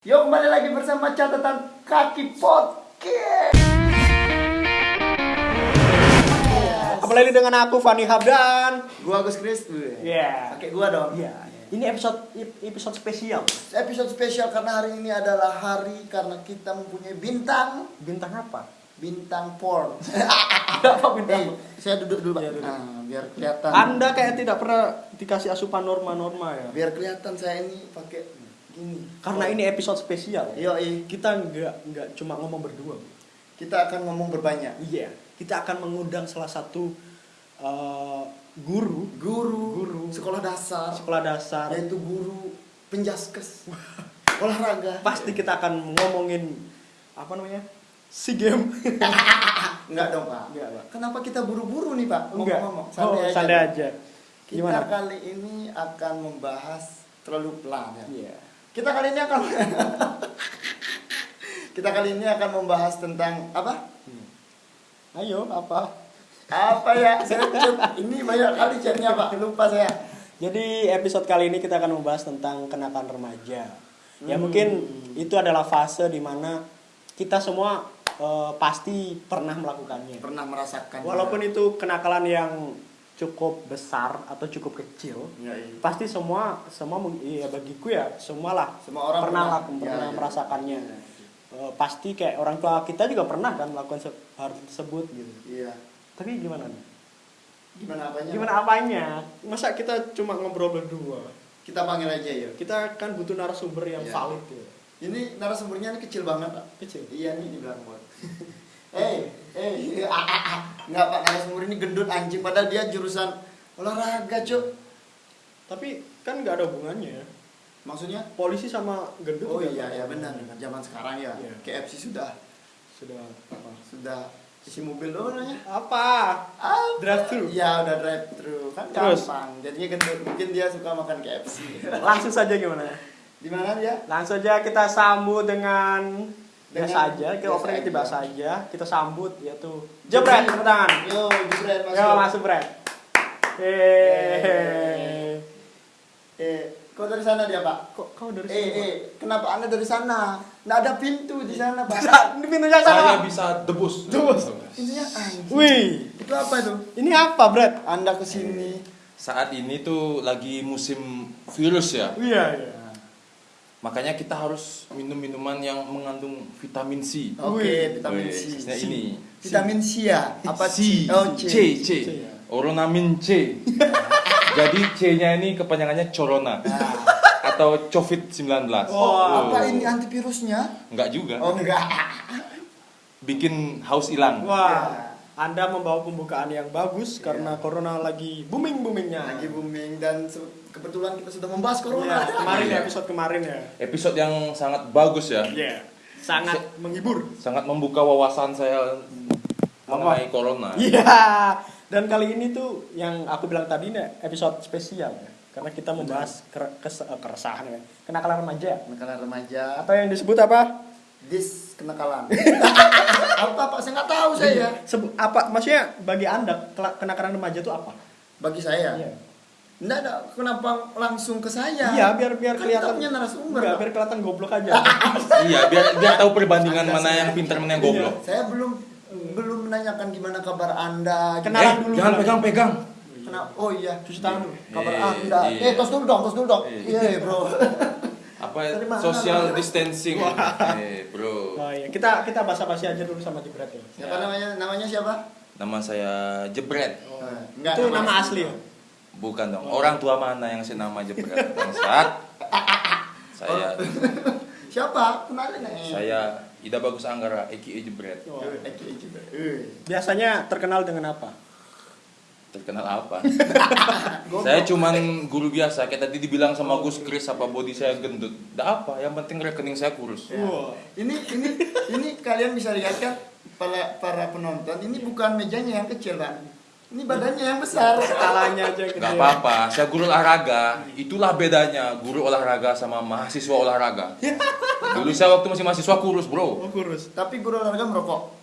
Yuk kembali lagi bersama catatan kaki podcast. Kembali dengan aku Fani Habdan. Gua Agus Kris. Iya. Pakai gua dong. Iya. Ini episode episode spesial. Episode spesial karena hari ini adalah hari karena kita mempunyai bintang Bintang apa? bintang porn. Apa bintang? Eh, saya duduk dulu, Pak. Duduk. Nah, biar kelihatan. Anda kayak tidak pernah dikasih asupan norma-norma ya. Biar kelihatan saya ini pakai gini. Karena ini episode spesial. Yo, eh, Kita nggak nggak cuma ngomong berdua. kita akan ngomong berbanyak. Iya. Kita akan mengundang salah satu eh, guru Guru, Guru. sekolah dasar, sekolah dasar. yaitu guru penjaskes olahraga. Pasti kita akan ngomongin apa namanya? Si game. Enggak dong, Pak. Enggak, Pak. Kenapa kita buru-buru nih, Pak? Enggak. Ngomong-ngomong. Oh, santai aja. Kita Gimana? kali ini akan membahas terlalu pelan ya. Iya. Kita kali ini akan Kita kali ini akan membahas tentang apa? Ayo, apa? Apa ya? Saya ini banyak kali chatnya, Pak. Lupa saya. Jadi episode kali ini kita akan membahas tentang kenakan remaja. Ya Hmm. mungkin itu adalah fase di mana kita semua eh, pasti pernah melakukannya. Pernah merasakan. Walaupun itu kenakalan yang cukup besar atau cukup kecil, ya, iya. pasti semua semua ya bagiku ya semualah Semua orang pernah pernah. laku- Ya, pernah ya. merasakannya. Eh, pasti kayak orang tua kita juga pernah kan melakukan hal tersebut gitu. Iya. Tapi gimana nih? Gimana apanya? Gimana apanya? Masa kita cuma ngobrol berdua? Kita panggil aja ya. kita kan butuh narasumber yang Iya. valid ya. Ini narasumbernya ini kecil banget, Pak. Kecil. Iya nih di belakang Eh, eh, ah, ah, ah. nggak pak narasumber ini gendut anjing padahal dia jurusan olahraga cuk. Tapi kan nggak ada hubungannya. Maksudnya? Polisi sama gendut. Oh nggak iya ada ya benar zaman sekarang ya Iya. KFC sudah Sudah apa? sudah isi mobil doang namanya. Apa? Ah, Drive thru. Ya udah drive thru kan Terus? gampang. Jadinya gendut mungkin dia suka makan KFC. Langsung saja gimana? Di mana dia? Langsung aja kita sambut Dengan biasa aja, kita biasa opening kita aja. biasa aja. Kita sambut yaitu Jebret tepuk tangan. Yo, jebret masuk. Yo masuk Bret. Hehehe. Eh, kau dari sana dia pak? Kok kau dari Eh, eh, kenapa anda dari sana? Nggak ada pintu di sana pak. Ini pintunya sana. Saya bisa debus. Debus. Pintunya anjing. Wih, Itu apa itu? ini apa, Bret? Anda ke sini. Saat ini tuh lagi musim virus ya. Iya, iya. Makanya kita harus minum minuman yang mengandung vitamin C. Oke, Wih. vitamin C. khususnya ini. Vitamin C ya? Apa C? Oh, C, C. C. C, ya. Oronamin C. Jadi C-nya ini kepanjangannya corona Nah, atau COVID-19. Oh, apa ini antivirusnya? Enggak juga. Oh enggak. Bikin haus hilang. Wah, Ya. Anda membawa pembukaan yang bagus karena corona lagi booming boomingnya. Lagi booming dan se- kebetulan kita sudah membahas Iya, corona. kemarin ya Iya. episode kemarin ya. Episode yang sangat bagus ya. Iya. Sangat menghibur. Sangat membuka wawasan saya mengenai corona. Iya. Dan kali ini tuh yang aku bilang tadi nih episode spesial ya. Karena kita membahas eh, keresahan ya. Kenakalan remaja. Kenakalan remaja. Atau yang disebut apa? Dis kenakalan. apa pak? Saya nggak tahu saya. Sebu- apa maksudnya bagi Anda kenakalan remaja itu apa? Bagi saya. Iya. Nggak ada. Kenapa langsung ke saya? Iya, biar biar Kan kelihatan punya narasumber. Enggak, biar kelihatan goblok aja. Iya, biar biar tahu perbandingan Anda mana yang pintar mana yang goblok. Saya belum belum menanyakan gimana kabar anda. Kenalan eh, dulu, jangan pegang-pegang. Kenapa? Oh iya. Cuci tangan dulu. Kabar Eh, anda. iya. Eh tos dulu dong, tos dulu dong. Iya. Iya bro. Apa Dari mana? social distancing? Eh, bro. Oh iya, kita kita basa-basi aja dulu sama Jebret ya. Siapa namanya? Namanya siapa? Nama saya Jebret. Eh, enggak, itu nama asli ya? Bukan dong. Orang tua mana yang si nama Jebret? Bangsat. Saya Siapa? Kenalin eh. saya Ida Bagus Anggara Eki Jebret. Oh. Eki Eki. Eh. Biasanya terkenal dengan apa? Terkenal apa? saya cuman guru biasa. Kayak tadi dibilang sama Gus Kris apa body saya gendut. Dah apa? Yang penting rekening saya kurus. Ya. Wah. Ini ini ini kalian bisa lihat kan para para penonton ini bukan mejanya yang kecil kan. Ini badannya yang besar. Skalanya aja gede. Gak apa-apa, saya guru olahraga. Itulah bedanya guru olahraga sama mahasiswa olahraga. Dulu saya waktu masih mahasiswa kurus, bro. Oh, kurus. Tapi guru olahraga merokok.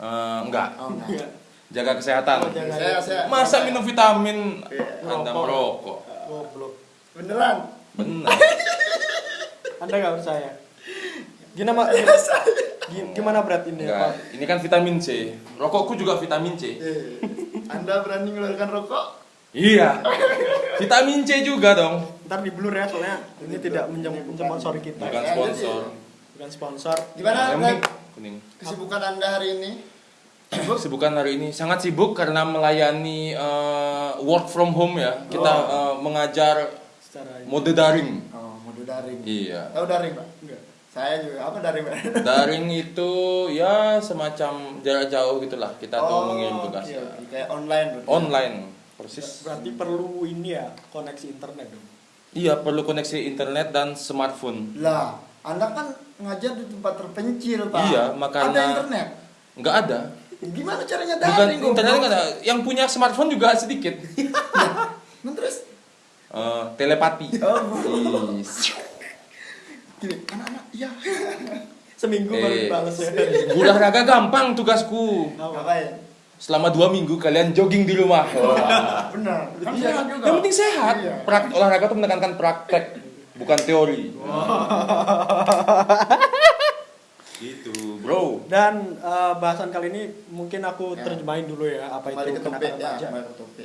Eh, enggak, Oh, enggak. Iya. jaga kesehatan. Oh, jaga. Saya saya Masa minum vitamin Iya, Anda merokok. Goblok. beneran. Benar. Anda nggak percaya? Gimana Gi- gimana berat ini Enggak, ini kan vitamin C. Rokokku juga vitamin C. Eh, Anda berani mengeluarkan rokok? Iya. Vitamin C juga dong. Ntar di blur ya soalnya ini tidak menjem- mensponsori kita. Bukan Iya, sponsor. Bukan sponsor. Gimana kuning. kesibukan Anda hari ini? Kesibukan hari ini sangat sibuk karena melayani eh, work from home ya. Kita eh, mengajar Secara mode daring. Oh, mode daring. Iya. Tahu daring, Pak? enggak. Saya juga. Apa daring, Pak? Daring itu ya semacam jarak jauh gitulah. Kita tuh mengirim tugas oke, ya. oke. Kayak online berarti. Online. Persis. Berarti perlu ini ya koneksi internet dong. Iya, perlu koneksi internet dan smartphone. Lah, Anda kan ngajar di tempat terpencil, Pak. Iya, makanya- Ada internet. Nggak ada. Gimana caranya Bukan daring? internet goblok? nggak ada. Yang punya smartphone juga sedikit. Nah, terus Eh, telepati. Oh, gini, anak-anak, iya. Seminggu baru Eh, balas ya. olahraga gampang tugasku. Ngapain? Selama dua minggu kalian jogging di rumah. Benar. Kan Iya, sehat juga. Yang penting sehat. Iya. Prak- olahraga tuh menekankan praktek, bukan teori. gitu, bro. Dan eh, bahasan kali ini mungkin aku Ya. terjemahin dulu ya apa Kembali itu ke kenakalan ya, remaja. ke.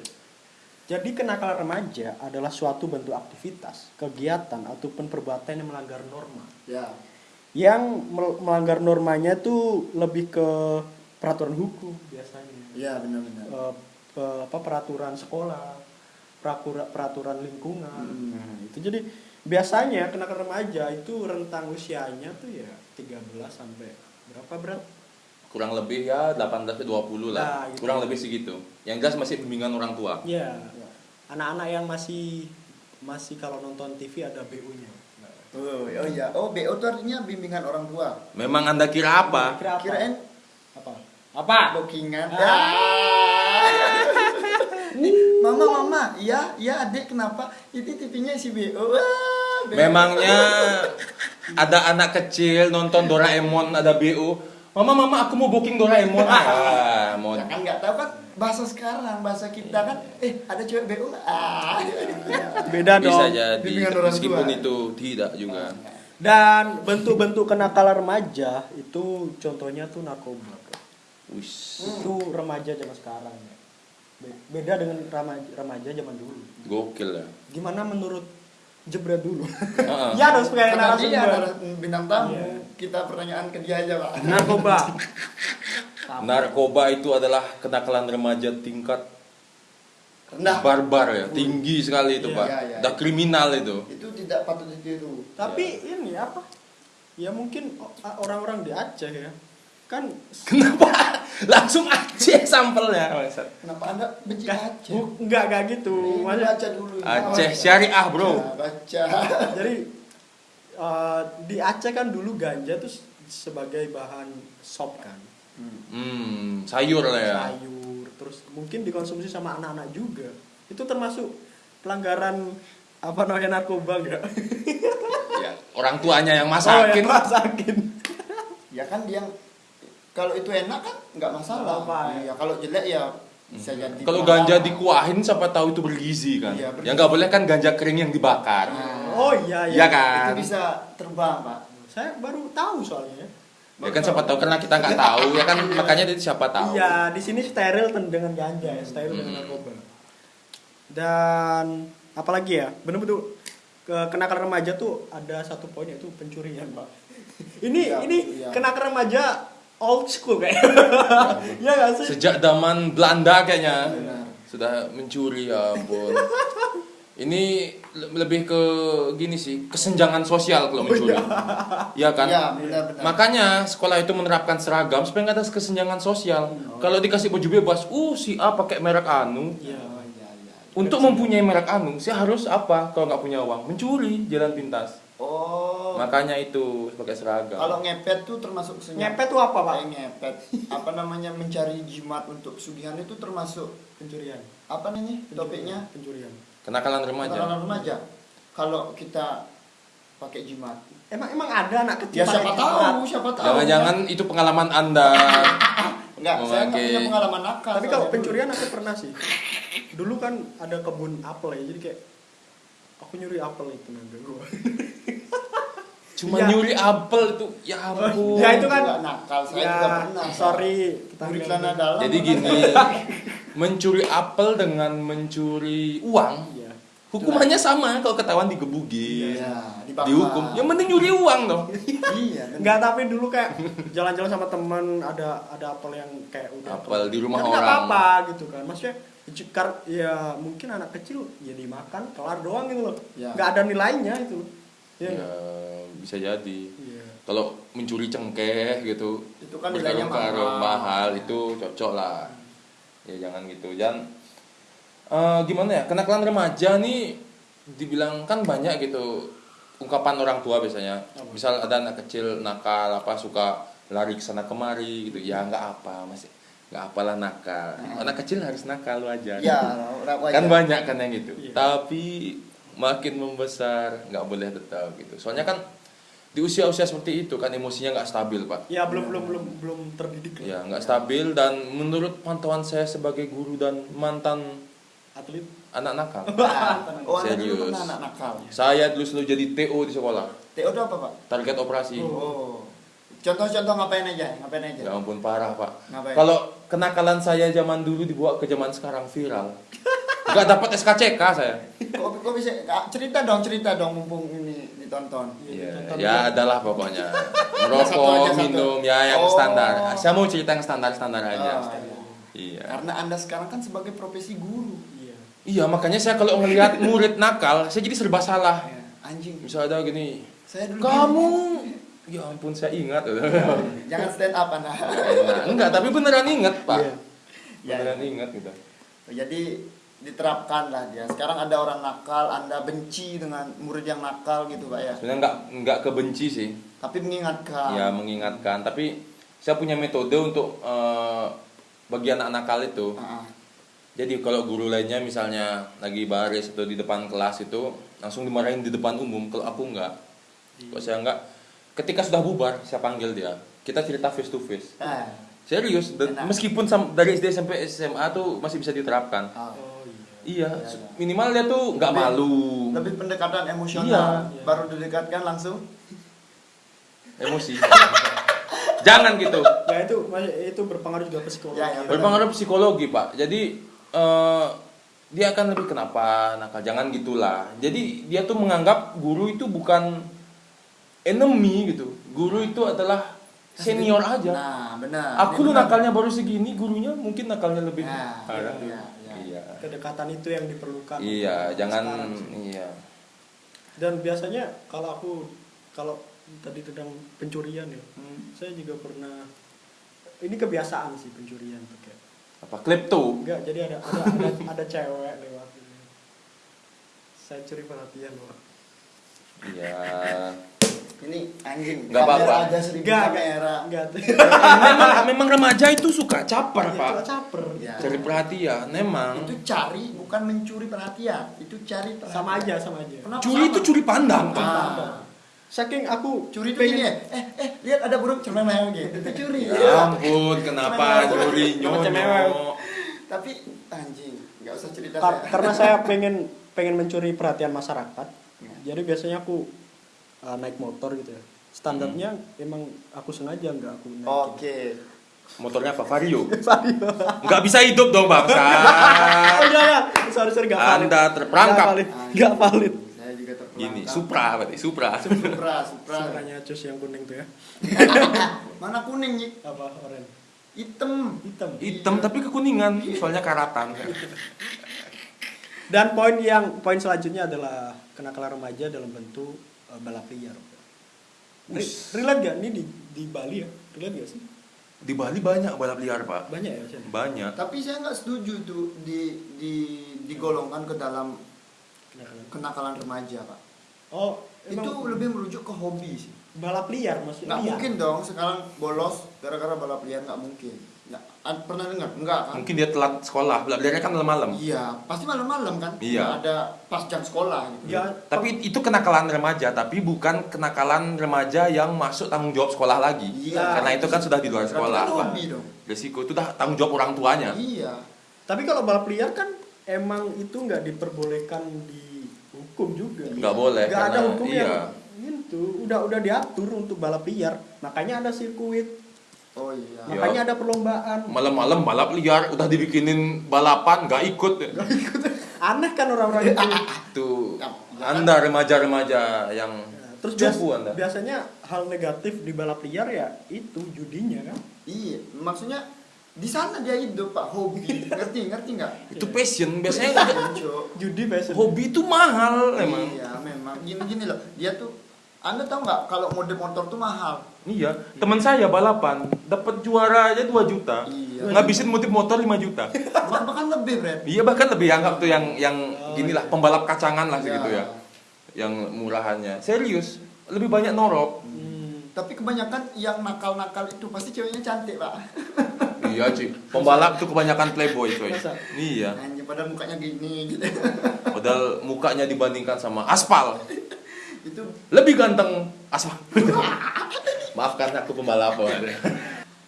Jadi kenakalan remaja adalah suatu bentuk aktivitas, kegiatan ataupun perbuatan yang melanggar norma. Ya. Yang mel- melanggar normanya tuh lebih ke peraturan hukum biasanya. Iya, benar-benar. Pe- apa peraturan sekolah, perakura- peraturan lingkungan. Hmm. Nah, itu jadi biasanya kenakalan remaja itu rentang usianya tuh ya 13 sampai berapa berat? Kurang lebih ya 18 ke 20 lah. Nah, gitu. Kurang lebih segitu. Yang jelas masih bimbingan orang tua. Ya, Ya. anak-anak yang masih masih kalau nonton TV ada BU-nya. Oh, oh iya. Oh, BO itu artinya bimbingan orang tua. Memang Anda kira apa? Kira apa? Kirain apa? Apa? bookingan. Ah. Ya. mama, mama, iya, iya adik kenapa? Itu TV-nya si BO. Wah, BO. Memangnya ada anak kecil nonton Doraemon ada BO. Mama, mama, aku mau booking Doraemon. Ah, mau Ya kan nggak tahu kan bahasa sekarang, bahasa kita kan eh ada cewek nggak? Ah. Beda dong. bisa jadi meskipun itu tidak juga. Dan bentuk-bentuk kenakalan remaja itu contohnya tuh narkoba. Wis, Itu remaja zaman sekarang ya. Be- Beda dengan remaja, remaja zaman dulu. gokil ya. Gimana menurut Jebret dulu? Heeh. ya harus Karena dia narasumber. adalah bintang tamu. Iya. Kita pertanyaan ke dia aja, Pak. Narkoba. Narkoba itu adalah kenakalan remaja tingkat Rendah. barbar ya, tinggi sekali itu Iya, pak, iya, iya. udah kriminal itu. Itu tidak patut ditiru. Tapi ini apa? Ya mungkin orang-orang di Aceh ya. Kan Kenapa langsung Aceh sampelnya? Bangsat. Kenapa Anda benci Aceh? bu- enggak enggak gitu. Ini baca dulu. Aceh syariah bro. Ya, baca. Jadi eh, di Aceh kan dulu ganja tuh sebagai bahan sop kan. Hmm, sayur lah ya. Sayur, terus mungkin dikonsumsi sama anak-anak juga. Itu termasuk pelanggaran apa namanya narkoba enggak? ya. Orang tuanya yang Oh, masakin. yang masakin. Ya kan dia kalau itu enak kan nggak masalah. Ya. Iya, kalau jelek ya bisa jadi. Kalau ganja dikuahin siapa tahu itu bergizi kan. Iya, bergizi. yang nggak boleh kan ganja kering yang dibakar. Nah, Oh iya Iya iya. kan? Itu bisa terbang, Pak. Saya baru tahu soalnya. Ya kan siapa tahu karena kita nggak tahu ya kan makanya itu siapa tahu. Iya, di sini steril dengan ganja ya, steril dengan Hmm. narkoba. Dan apalagi ya, bener-bener ke- kenakalan remaja tuh ada satu poin yaitu pencurian, Pak. ini Iya, ini iya. kenakalan remaja old school kayak. Iya nggak sih? Sejak zaman Belanda kayaknya Benar. sudah mencuri ya ampun. Ini le- lebih ke gini sih, kesenjangan sosial kalau mencuri. Iya kan? Iya, benar-benar. Makanya sekolah itu menerapkan seragam supaya nggak ada kesenjangan sosial. Oh. Kalau dikasih baju bebas, uh si A pakai merek anu. Iya. Oh, iya, iya. Untuk mempunyai merek anu, saya harus apa kalau nggak punya uang? Mencuri jalan pintas. Oh. Makanya itu pakai seragam. Kalau ngepet tuh termasuk senyap. Ngepet tuh apa, Pak? Kayak ngepet. Apa namanya mencari jimat untuk pesugihan itu termasuk Pencurian. apa namanya topiknya? Pencurian. Kenakalan remaja. Kenakalan remaja. Kalau kita pakai jimat. Emang emang ada anak kecil Ya siapa tahu, jimat? siapa tahu. Jangan-jangan itu pengalaman Anda. Enggak, saya nggak memakai- punya pengalaman nakal. Tapi kalau pencurian aku pernah sih. Dulu kan ada kebun apel ya, jadi kayak aku nyuri apel itu naga gua. Cuma Iya. nyuri apel itu ya ampun. Ya, itu kan- Juga nakal saya ya, juga pernah sorry kita Nyuri celana dalam Jadi gini, mencuri apel dengan mencuri uang, Iya. hukumannya sama kalau ketahuan digebugin, Iya, dibakar. dihukum. Yang penting nyuri uang dong. iya? Enggak tapi dulu kayak jalan-jalan sama teman ada ada apel yang kayak udah Apel di rumah nggak orang. apa-apa gitu kan maksudnya cekar ya mungkin anak kecil ya dimakan kelar doang gitu loh Ya. nggak ada nilainya itu ya, Ya, bisa jadi. Iya. Kalau mencuri cengkeh gitu, Itu kan nilainya mahal. mahal itu cocok lah. Ya jangan gitu. Dan eh, gimana ya? Kenakalan remaja nih dibilang kan banyak gitu ungkapan orang tua biasanya. Misal ada anak kecil nakal apa suka lari ke sana kemari gitu. Ya nggak apa, masih nggak apalah nakal. Anak kecil harus nakal wajar. ya wajar. kan banyak kan yang gitu. Iya. Tapi makin membesar nggak boleh tetap gitu. Soalnya kan di usia-usia seperti itu kan emosinya nggak stabil pak. ya belum belum belum belum terdidik lah Ya nggak stabil dan menurut pantauan saya sebagai guru dan mantan atlet anak nakal. oh Serius. anak nakal Saya dulu selalu jadi TO di sekolah. TO itu apa pak Target operasi. oh contoh-contoh ngapain aja ngapain aja Ya ampun parah pak. Ngapain? Kalau kenakalan saya zaman dulu dibawa ke zaman sekarang viral. Nggak dapat SKCK saya. kok, kok bisa cerita dong cerita dong mumpung ini ditonton Iya, Tonton ya dulu. adalah pokoknya. Aja, Merokok, satu. minum, ya yang Oh. standar. Saya mau cerita yang standar-standar aja. Oh, iya. Iya. karena anda sekarang kan sebagai profesi guru iya Iya, makanya saya kalau ngelihat murid nakal, saya jadi serba salah. Ya, anjing Misalnya ada gini, saya dulu kamu, ya ampun saya ingat. gini. jangan stand up anda Nah, enggak, tapi beneran ingat pak. Iya. Ya, Beneran ingat gitu. jadi diterapkan lah dia sekarang ada orang nakal anda benci dengan murid yang nakal gitu pak ya Sebenarnya enggak enggak kebenci sih. tapi mengingatkan Ya mengingatkan, tapi saya punya metode untuk eh, bagi anak nakal itu. Ah, ah. Jadi kalau guru lainnya misalnya lagi baris atau di depan kelas itu langsung dimarahin di depan umum. Kalau aku enggak, kalau saya enggak, ketika sudah bubar saya panggil dia. Kita cerita face to face. Ah, Serius, dan Enak. meskipun sam- dari SD sampai SMA tuh masih bisa diterapkan. ah. oh iya Iya, Iya, iya. minimal dia tuh nggak malu, lebih pendekatan emosional Iya. baru didekatkan langsung emosi. Jangan gitu. ya itu itu berpengaruh juga psikologi Ya, ya, benar. Berpengaruh psikologi pak. Jadi eh, dia akan lebih kenapa nakal. Jangan gitulah. Jadi dia tuh menganggap guru itu bukan enemy gitu. Guru itu adalah senior aja. nah benar Aku lu nakalnya baru segini, gurunya mungkin nakalnya lebih Nah, parah. iya, iya. Iya. kedekatan itu yang diperlukan Iya, jangan iya. dan biasanya kalau aku kalau tadi tentang pencurian ya Hmm. saya juga pernah ini kebiasaan sih pencurian tuh kayak Apa klepto? enggak jadi ada ada ada, ada cewek lewat saya curi perhatian loh Iya. Ini anjing Nggak apa-apa. aja seribu enggak kamera enggak memang memang remaja itu suka caper, Ya, Pak. itu caper Ya. Cari perhatian, memang. itu cari bukan mencuri perhatian itu cari perhatian sama aja sama aja Kenapa Curi sama? itu curi pandang, Pak. Ah. saking aku curi itu pengen ya eh eh lihat ada burung cermemel gitu itu curi Ya ampun, kenapa cewek. nyonyo? tapi anjing nggak usah cerita karena saya pengen pengen mencuri perhatian masyarakat Ya. jadi biasanya aku uh, naik motor gitu ya. Standarnya emang aku sengaja nggak aku naikin. Oke. Motornya apa? Vario. Vario. Nggak bisa hidup dong, bangsa. oh iya ya sorry sorry nggak valid. Anda terperangkap. nggak valid. Nggak valid. Saya juga terperangkap. Gini, Supra berarti, Supra. supra supra. Suaranya cus yang kuning tuh ya. Mana kuning Yik? apa oranye hitam. Hitam. Hitam tapi kekuningan, soalnya karatan. dan poin yang poin selanjutnya adalah kenakalan remaja dalam bentuk uh, balap liar Re- relate gak ini di di Bali ya? Relate gak sih? Di Bali banyak balap liar, Pak. banyak ya Chan? Banyak. tapi saya nggak setuju tuh di di digolongkan ke dalam kenakalan. kenakalan remaja pak. Oh itu emang lebih merujuk ke hobi sih. Balap liar maksudnya? Nggak mungkin dong sekarang bolos gara-gara balap liar nggak mungkin nggak pernah dengar nggak kan Mungkin dia telat sekolah, balap liarnya kan malam-malam. iya pasti malam-malam kan Iya. Nggak ada pas jam sekolah gitu ya Tapi itu kenakalan remaja, tapi bukan kenakalan remaja yang masuk tanggung jawab sekolah lagi. Iya. Karena itu kan sudah di luar Berarti sekolah. kan hobi dong Resiko itu dah tanggung jawab orang tuanya. iya tapi kalau balap liar kan emang itu nggak diperbolehkan di hukum juga Nggak boleh, nggak ada karena- hukum iya. yang itu udah udah diatur untuk balap liar makanya ada sirkuit oh iya. Ya. makanya ada perlombaan. Malam-malam balap liar udah dibikinin balapan nggak ikut. aneh kan orang-orang itu. Tuh. Anda remaja-remaja yang terus bias- Anda. biasanya hal negatif di balap liar ya itu judinya kan? Iya maksudnya di sana dia hidup pak. Hobi. Ngerti ngerti nggak? Itu passion biasanya Cuk. judi passion. Hobi itu mahal emang. iya memang. Gini gini loh. Dia tuh anda tahu nggak kalau mode motor tuh mahal Iya, teman saya balapan dapat juara aja 2 juta. Iya. Ngabisin motif motor 5 juta. Bah- bahkan lebih Bret Iya bahkan lebih anggap tuh yang yang Oh, gini lah iya. pembalap kacangan lah segitu Iya. ya. Yang murahannya. Serius, lebih banyak norok. Hmm. tapi kebanyakan yang nakal-nakal itu pasti ceweknya cantik pak iya, cuy. Pembalap tuh kebanyakan playboy, coy. Masa? Iya. Anjir padahal mukanya gini gitu Padahal mukanya dibandingkan sama aspal itu lebih ganteng aspal. Maafkan aku pembalap.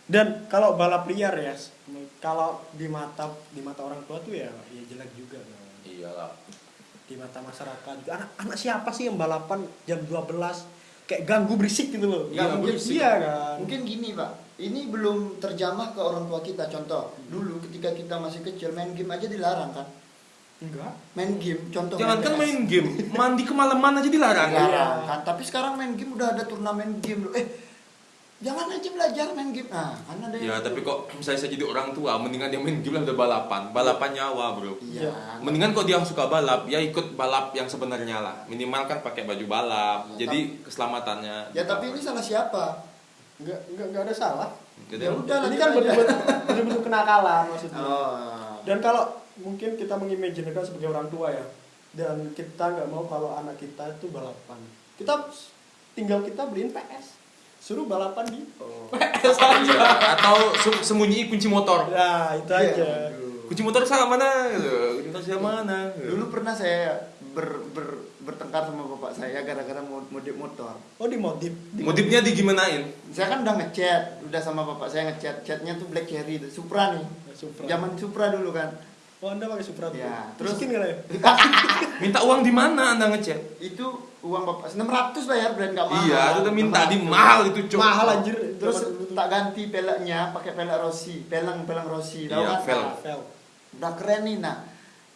dan kalau balap liar ya kalau di mata di mata orang tua tuh ya ya jelek juga kan. Iyalah. di mata masyarakat juga anak anak siapa sih yang balapan jam 12 kayak ganggu berisik gitu loh Iya, mungkin berisik. iya kan mungkin gini pak ini belum terjamah ke orang tua kita contoh dulu ketika kita masih kecil main game aja dilarang kan enggak. Main game contoh Jangan kan main game, mandi kemalaman aja dilarang. Iya. dilarang kan. Tapi sekarang main game udah ada turnamen game loh eh jangan aja belajar main game. Nah kan ada Ya tapi kok misalnya saya jadi orang tua, mendingan dia main game lah udah balapan, balapan nyawa bro. iya. Mendingan kok dia suka balap, ya ikut balap yang sebenarnya lah. Minimal kan pakai baju balap, Ya, jadi keselamatannya. ya tapi ini salah siapa? Enggak enggak enggak ada salah. Jadi, ya udah ini lanjut kan betul-betul kenakalan maksudnya. Oh. Dan kalau mungkin kita mengimajinekan sebagai orang tua ya dan kita nggak mau kalau anak kita itu balapan kita tinggal kita beliin PS suruh balapan di Oh. PS Iya, aja atau se- sembunyi kunci motor. nah itu Iya, aja aduh. Kunci motor saya mana? Gitu. Kunci motor saya mana? Dulu pernah saya ber, ber, bertengkar sama bapak saya gara-gara mod- modif motor. oh dimodif Modifnya digimanain? Saya kan udah ngechat, udah sama bapak saya ngechat. Chatnya tuh Black Cherry, tuh, Supra nih. Supra. Zaman Supra dulu kan. Oh anda pakai Supra tuh Ya, terus- miskin kali ya Minta uang di mana anda ngechat? Itu uang bapak 600 bayar brand nggak mahal. Iya, itu udah minta di 600. mahal itu cok. mahal anjir Terus tak ganti peleknya pakai pelek Rossi, pelang pelang Rossi. Tahu Iya, kan? vel. Vel. Udah keren nih nah.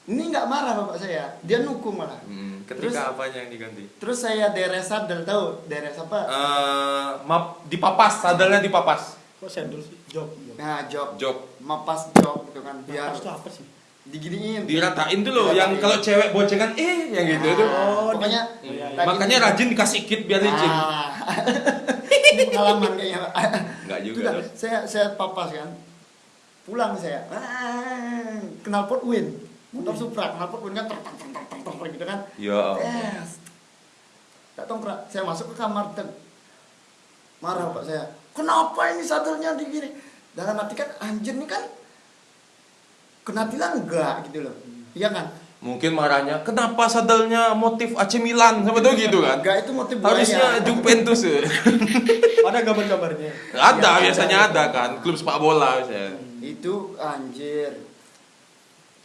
Ini nggak marah bapak saya, dia nukung malah. Hmm, Terus- ketika apanya yang diganti? Terus saya deres sadel tahu deres apa? Eh, map dipapas, sadarnya dipapas. kok sendal sih jok jok Nah, jok, Jok. mapas jok gitu kan biar Napas tuh apa sih diginiin. Diratain tuh loh, yang kalau cewek boncengan eh yang gitu Nah, tuh. Oh, pokoknya di- Iya, iya. Makanya rajin dikasih kit biar licin. Ah. Pengalaman kayaknya. Enggak juga. tuh. saya saya papas kan pulang saya ah, kenal pot win motor supra kenal pot win kan ter ter ter ter gitu kan Ya. yes tak tongkrak saya masuk ke kamar dan marah pak saya kenapa ini sadelnya digini dalam hati kan anjir ini kan kena tilang enggak gitu loh. Iya kan? Mungkin marahnya, kenapa sadelnya motif AC Milan? Sama tuh gitu kan? enggak itu motif Harusnya Juventus. Ya. ada gambar-gambarnya Ada Ya, biasanya ada. ada kan, klub sepak bola biasanya. itu anjir.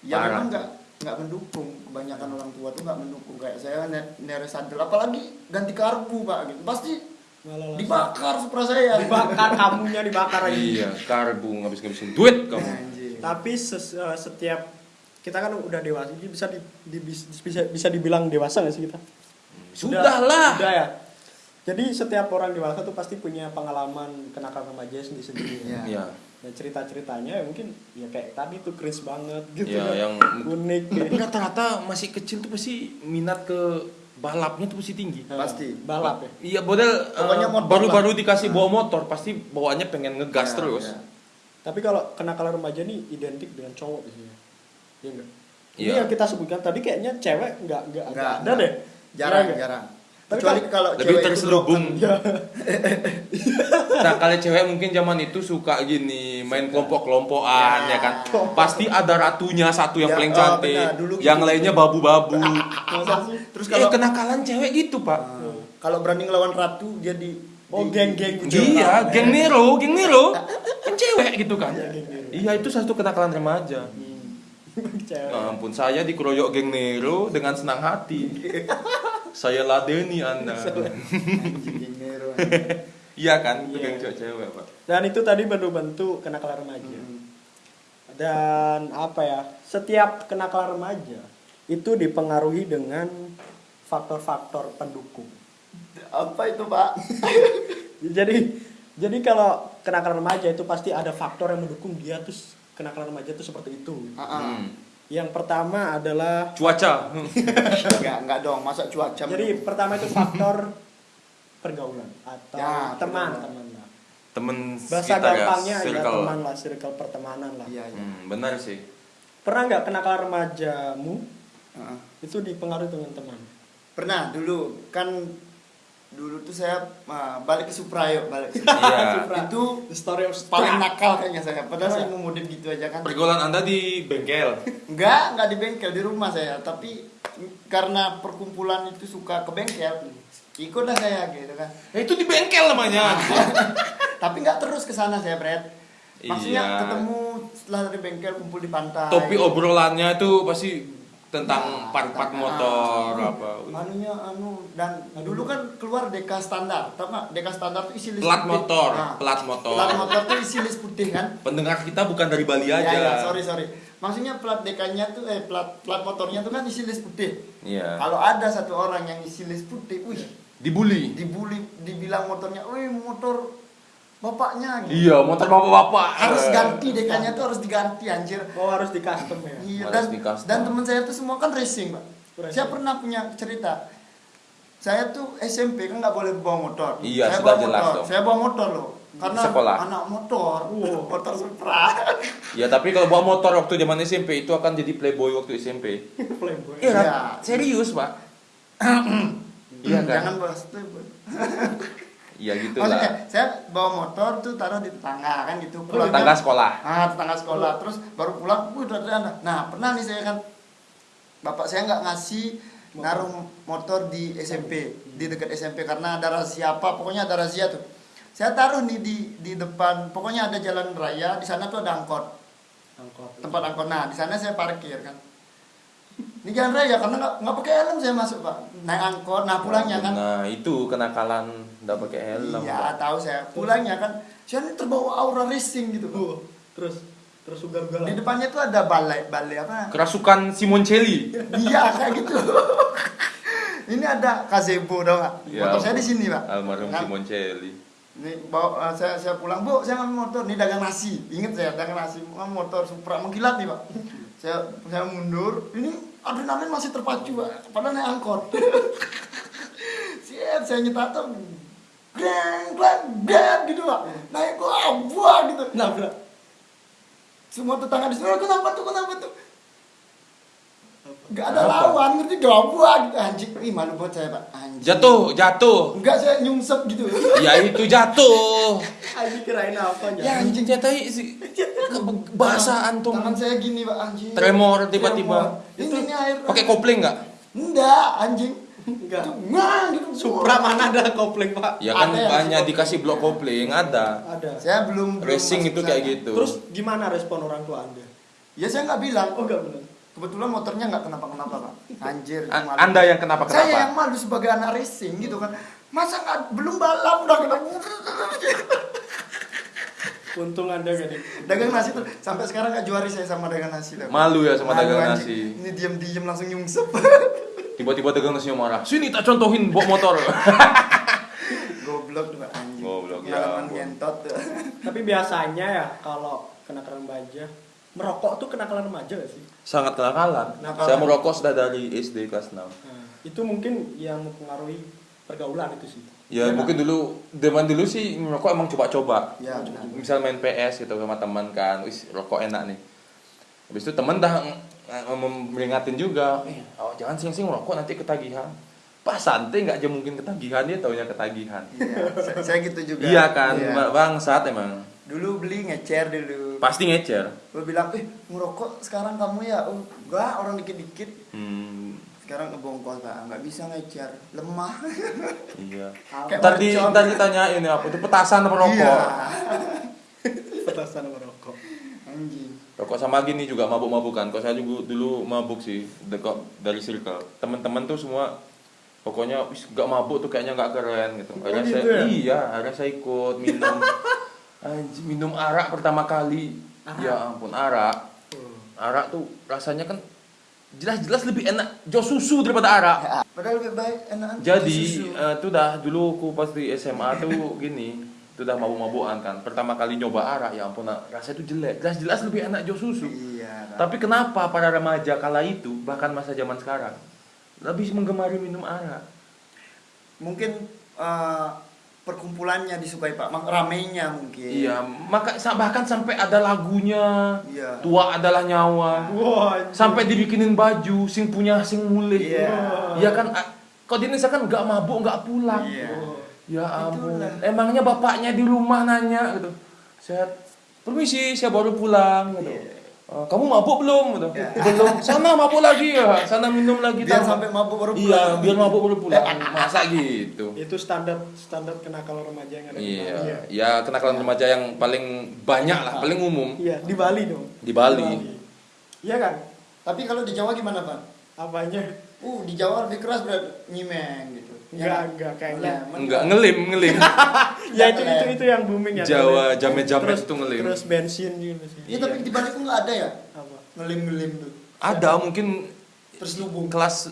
Ya Parah. memang nggak nggak mendukung. Kebanyakan orang tua tuh nggak mendukung. Kayak saya ne- neres sadel. Apalagi ganti karbu pak gitu. Pasti Malah dibakar supra saya. Dibakar kamunya dibakar lagi. Iya, karbu ngabis-ngabisin duit kamu. Anjir. tapi ses- eh, setiap kita kan udah dewasa jadi bisa di, di- bis- bisa bisa dibilang dewasa nggak sih kita Sudah lah. Sudah ya. Jadi setiap orang dewasa tuh pasti punya pengalaman kenakalan remaja sendiri sendiri. Iya. Iya. Dan cerita-ceritanya ya mungkin ya kayak tadi tuh cringe banget gitu. Iya, kan. yang unik. tapi gitu. rata-rata masih kecil tuh pasti minat ke balapnya tuh pasti tinggi. Pasti. balap ya. Iya, model eh, baru-baru dikasih bawa motor pasti bawaannya pengen ngegas Ya, terus. ya. Tapi kalau kenakalan remaja nih identik dengan cowok biasanya. Iya enggak? Ini Iya. yang kita sebutkan tadi kayaknya cewek enggak enggak Nggak, ada deh. jarang Iya nggak? jarang Tapi kecuali kan- kalau Lebih cewek itu terselubung. Iya. Nah, kalau cewek mungkin zaman itu suka gini, main kelompok-kelompokan Ya. ya kan. Pasti ada ratunya satu yang Ya, paling oh, cantik, benar, dulu yang gitu. lainnya babu-babu. Terus eh, kalau kenakalan cewek gitu, Pak. Nah, kalau berani ngelawan ratu dia di Oh, geng-geng gitu. Iya, geng Nero, geng Nero. Kan cewek gitu kan. Iya. Iya, itu satu kenakalan remaja. Hmm. cewek. Ya ampun, saya dikeroyok geng Nero dengan senang hati. Saya ladeni anda. Anjing geng iya kan, itu Iya. geng cewek pak. Dan itu tadi bentuk-bentuk kenakalan remaja. Hmm. Dan apa ya? Setiap kenakalan remaja itu dipengaruhi dengan faktor-faktor pendukung. Apa itu pak? Jadi jadi kalau kenakalan remaja itu pasti ada faktor yang mendukung dia tuh kenakalan remaja itu seperti itu. Hmm. Yang pertama adalah Cuaca. Enggak, enggak dong, masa cuaca. jadi pertama itu faktor pergaulan atau Ya, teman pergaulan. teman lah. Temen Bahasa ya, gampangnya ya circle. teman lah, circle pertemanan lah. Iya, iya. Hmm, benar sih. Pernah nggak kenakalan remajamu Ah, ah. itu dipengaruhi dengan teman? Pernah dulu kan dulu tuh saya ah, balik ke Supra yuk, balik ke Iya. Supra. Itu The story of paling Supra. nakal kayaknya saya. Padahal saya mau modif gitu aja kan. Pergaulan anda di bengkel. Enggak, enggak di bengkel di rumah saya, tapi karena perkumpulan itu suka ke bengkel, ikutlah saya gitu kan. Eh, itu di bengkel namanya. Tapi enggak terus ke sana saya, Bret. Maksudnya Iya. ketemu setelah dari bengkel kumpul di pantai. Topik obrolannya itu pasti tentang Nah, part-part tentang- motor ah, apa. Anunya anu dan dulu kan keluar deka standar, tau nggak? Deka standar tuh isi list Plat putih. motor, Nah, plat motor. Plat motor tuh isi list putih kan? Pendengar kita bukan dari Bali Ya, aja. ya, sorry sorry. Maksudnya plat dekanya tuh eh plat plat motornya tuh kan isi list putih. Iya. Kalau ada satu orang yang isi list putih, wih, Dibully. dibully, dibilang motornya, wih motor bapaknya gitu. Iya, motor bapak-bapak. Harus ganti dekanya tuh harus diganti anjir. Oh harus di custom ya. Iya Harus dan di custom. dan teman saya tuh semua kan racing, Pak. Racing. Saya pernah punya cerita. Saya tuh SMP kan nggak boleh bawa motor. Iya, saya sudah bawa jelas motor. dong. Saya bawa motor loh. Karena Sekolah. anak motor, Wow. motor Supra. Ya, tapi kalau bawa motor waktu zaman SMP itu akan jadi playboy waktu SMP. Playboy. Iya. Rat. serius, Pak. Iya kan? Jangan bahas itu. Iya gitu Maksudnya, lah. saya bawa motor tuh taruh di tetangga kan gitu. Pulang Tetangga kan- sekolah. Ah, tetangga sekolah. Terus baru pulang, wih udah ada. Nah, pernah nih saya kan bapak saya nggak ngasih naruh motor di SMP, di dekat SMP karena ada razia apa, pokoknya ada razia tuh. Saya taruh nih di di depan, pokoknya ada jalan raya, di sana tuh ada angkot, Angkot. tempat angkot. Nah, di sana saya parkir kan. Ini jalan raya karena nggak nggak pakai helm saya masuk pak, naik angkot. Nah pulangnya kan, Nah, itu kenakalan enggak pakai helm. iya tahu saya. Pulangnya kan, saya ini terbawa aura racing gitu. Pak. Oh, terus terus Di ugal-ugalan. depannya tuh ada balai, balai apa? Kerasukan Simoncelli. Iya kayak gitu. ini ada gazebo dong nggak? Ya, Motor saya di sini pak. Almarhum Kan, Simoncelli. Ini bawa eh, saya saya pulang bu, saya ngambil motor. Ini dagang nasi. Ingat saya dagang nasi. Ngambil motor Supra mengkilat nih pak. saya saya mundur. Ini adrenalin masih terpacu pak. Padahal naik angkot. Siap saya nyetato. Geng, geng, geng gitu pak. Naik gua buah gitu. Nabrak. Semua tetangga di sini, "Oh, kenapa tuh, kenapa tuh? Gak ada lawan, ngerti gabua gitu anjing. Ih, malu buat saya, Pak. Anjing. Jatuh, jatuh. Enggak saya nyungsep gitu. Ya itu jatuh. Aji kirain apa ya anjing. jatuh sih. Bahasa antum. Tangan saya gini, Pak, anjing. Tremor tiba-tiba. Ini, ini air. Pakai kopling nggak? Enggak, anjing. Enggak. Ngang gitu. Supra mana ada kopling pak? Ya kan Ada kopling. dikasih blok kopling, ada. Ada. Saya belum belum Racing masuk itu kayak sana. gitu. Terus gimana respon orang tua anda? Ya saya nggak bilang. Oh enggak benar. Kebetulan motornya nggak kenapa-kenapa, Pak. Anjir. A- malu. Anda yang kenapa Saya yang malu sebagai anak racing gitu kan. Masa nggak belum balap udah kena Untung anda gak di. dagang nasi tuh sampai sekarang nggak juari saya sama dagang nasi. Malu ya sama Malu, dagang nasi. Ini diam-diam langsung nyungsep. Tiba-tiba dagang nasi marah. Sini tak contohin bawa motor. Goblok Pak, anjing. Goblok, ya Pengalaman ngentot. Tapi biasanya ya kalau kenakalan remaja, merokok tuh kenakalan remaja gak sih? Sangat kenakalan. Kenakalan. Saya merokok sudah dari SD kelas 6. Nah, itu mungkin yang mempengaruhi pergaulan itu sih. Ya Iya, mungkin dulu zaman dulu sih merokok emang coba-coba. Ya, benar. Misal main PS gitu sama teman kan, wis rokok enak nih. Habis itu teman dah meringatin juga, eh, oh, jangan sing-sing merokok nanti ketagihan. Pak santai nggak aja mungkin ketagihan dia taunya ketagihan. Iya, saya, saya gitu juga. Iya kan, Iya. Ba- bangsat emang. Dulu beli ngecer dulu. Pasti ngecer. Gue bilang, eh ngerokok sekarang kamu ya? Oh, enggak, orang dikit-dikit. Hmm, Sekarang ngebongkol tak, nggak bisa ngecer, lemah. iya. Kayak Ntar di mercon. ntar ditanyain ya apa itu petasan apa rokok. Iya. Petasan merokok. Anjing. Rokok sama gini juga mabuk-mabukan. Kok saya juga dulu mabuk sih, dekat dari circle. Teman-teman tuh semua pokoknya wis gak mabuk tuh kayaknya nggak keren gitu Oh, akhirnya gitu saya ya? iya akhirnya saya ikut minum Anjing, minum arak pertama kali Arak? ya ampun arak arak tuh rasanya kan jelas-jelas lebih enak jos susu daripada arak Padahal lebih baik enakan jadi susu. eh, tuh dah dulu aku pas di SMA tuh gini tuh dah mabuk-mabukan kan pertama kali nyoba arak ya ampun rasanya tuh jelek jelas-jelas lebih enak jos susu Iya. Kak. tapi kenapa para remaja kala itu bahkan masa zaman sekarang lebih menggemari minum arak mungkin eh, perkumpulannya disukai Pak, Mak- ramenya mungkin. iya maka bahkan sampai ada lagunya Iya. tua adalah nyawa anjing. sampai dibikinin baju sing punya sing mulih Iya. ya kan kok di Indonesia kan nggak mabuk nggak pulang Iya. Ya ampun, Itulah. emangnya bapaknya di rumah nanya gitu. Saya permisi, saya baru pulang gitu. Iya. "Eh, kamu mabuk belum gitu. Iya. Belum. Sana mabuk lagi ya, sana minum lagi Biar tambah." sampai mabuk baru Iya, pulang. biar mabuk baru pulang. Masa gitu. itu standar standar kenakalan remaja yang ada di Iya, Bali ya. ya kenakalan remaja yang paling banyak lah, paling umum Iya, di Bali dong. di Bali. Iya kan? Tapi kalau di Jawa gimana Pak? Apanya? Uh, di Jawa lebih keras berat nyimeng gitu. Enggak, enggak kayaknya. Enggak ngelim, ngelim. Ya itu itu itu yang booming ya. Jawa, jamet-jamet Terus- itu ngelim. Terus bensin gitu sih. Iya, tapi di Bali kok nggak ada ya? Apa? Ngelim-ngelim tuh. Ada mungkin Terselubung. kelas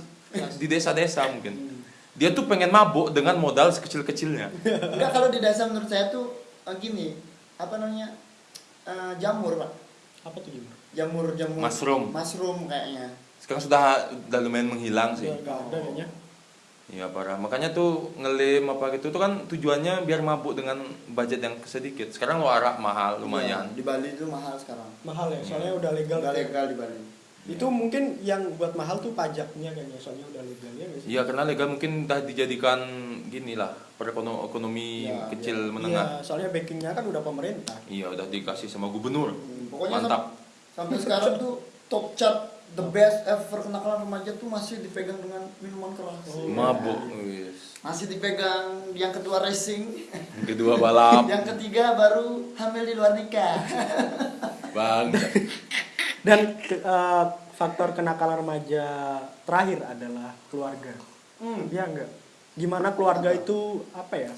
di desa-desa mungkin. Dia tuh pengen mabuk dengan modal sekecil-kecilnya. Enggak kalau di desa menurut saya tuh eh, gini, apa namanya? Eh, jamur, Pak. Apa tuh gimana? Jamur jamur Mushroom. Mushroom kayaknya. Sekarang sudah udah lumayan menghilang sih. Enggak ada kayaknya. Iya parah. Makanya tuh ngelim apa gitu tuh kan tujuannya biar mabuk dengan budget yang sedikit. Sekarang lo arak mahal lumayan. Iya, di Bali itu mahal sekarang. Mahal ya, soalnya udah legal. Udah legal di Bali. Itu mungkin yang buat mahal tuh pajaknya kayaknya, soalnya udah legal ya sih? Iya karena legal mungkin udah dijadikan gini lah perekonomi Ya, kecil Iya, menengah. soalnya backingnya kan udah pemerintah. Iya udah dikasih sama gubernur. Hmm, Pokoknya Mantap. sam- sampai sekarang tuh top chart the best ever kenakalan remaja tuh masih dipegang dengan minuman keras. Oh. Mabuk. Wis. Masih dipegang yang kedua racing, Kedua balap. yang ketiga baru hamil di luar nikah. Bang. Dan eh, faktor kenakalan remaja terakhir adalah keluarga. Hmm. Iya enggak? Gimana keluarga itu apa ya?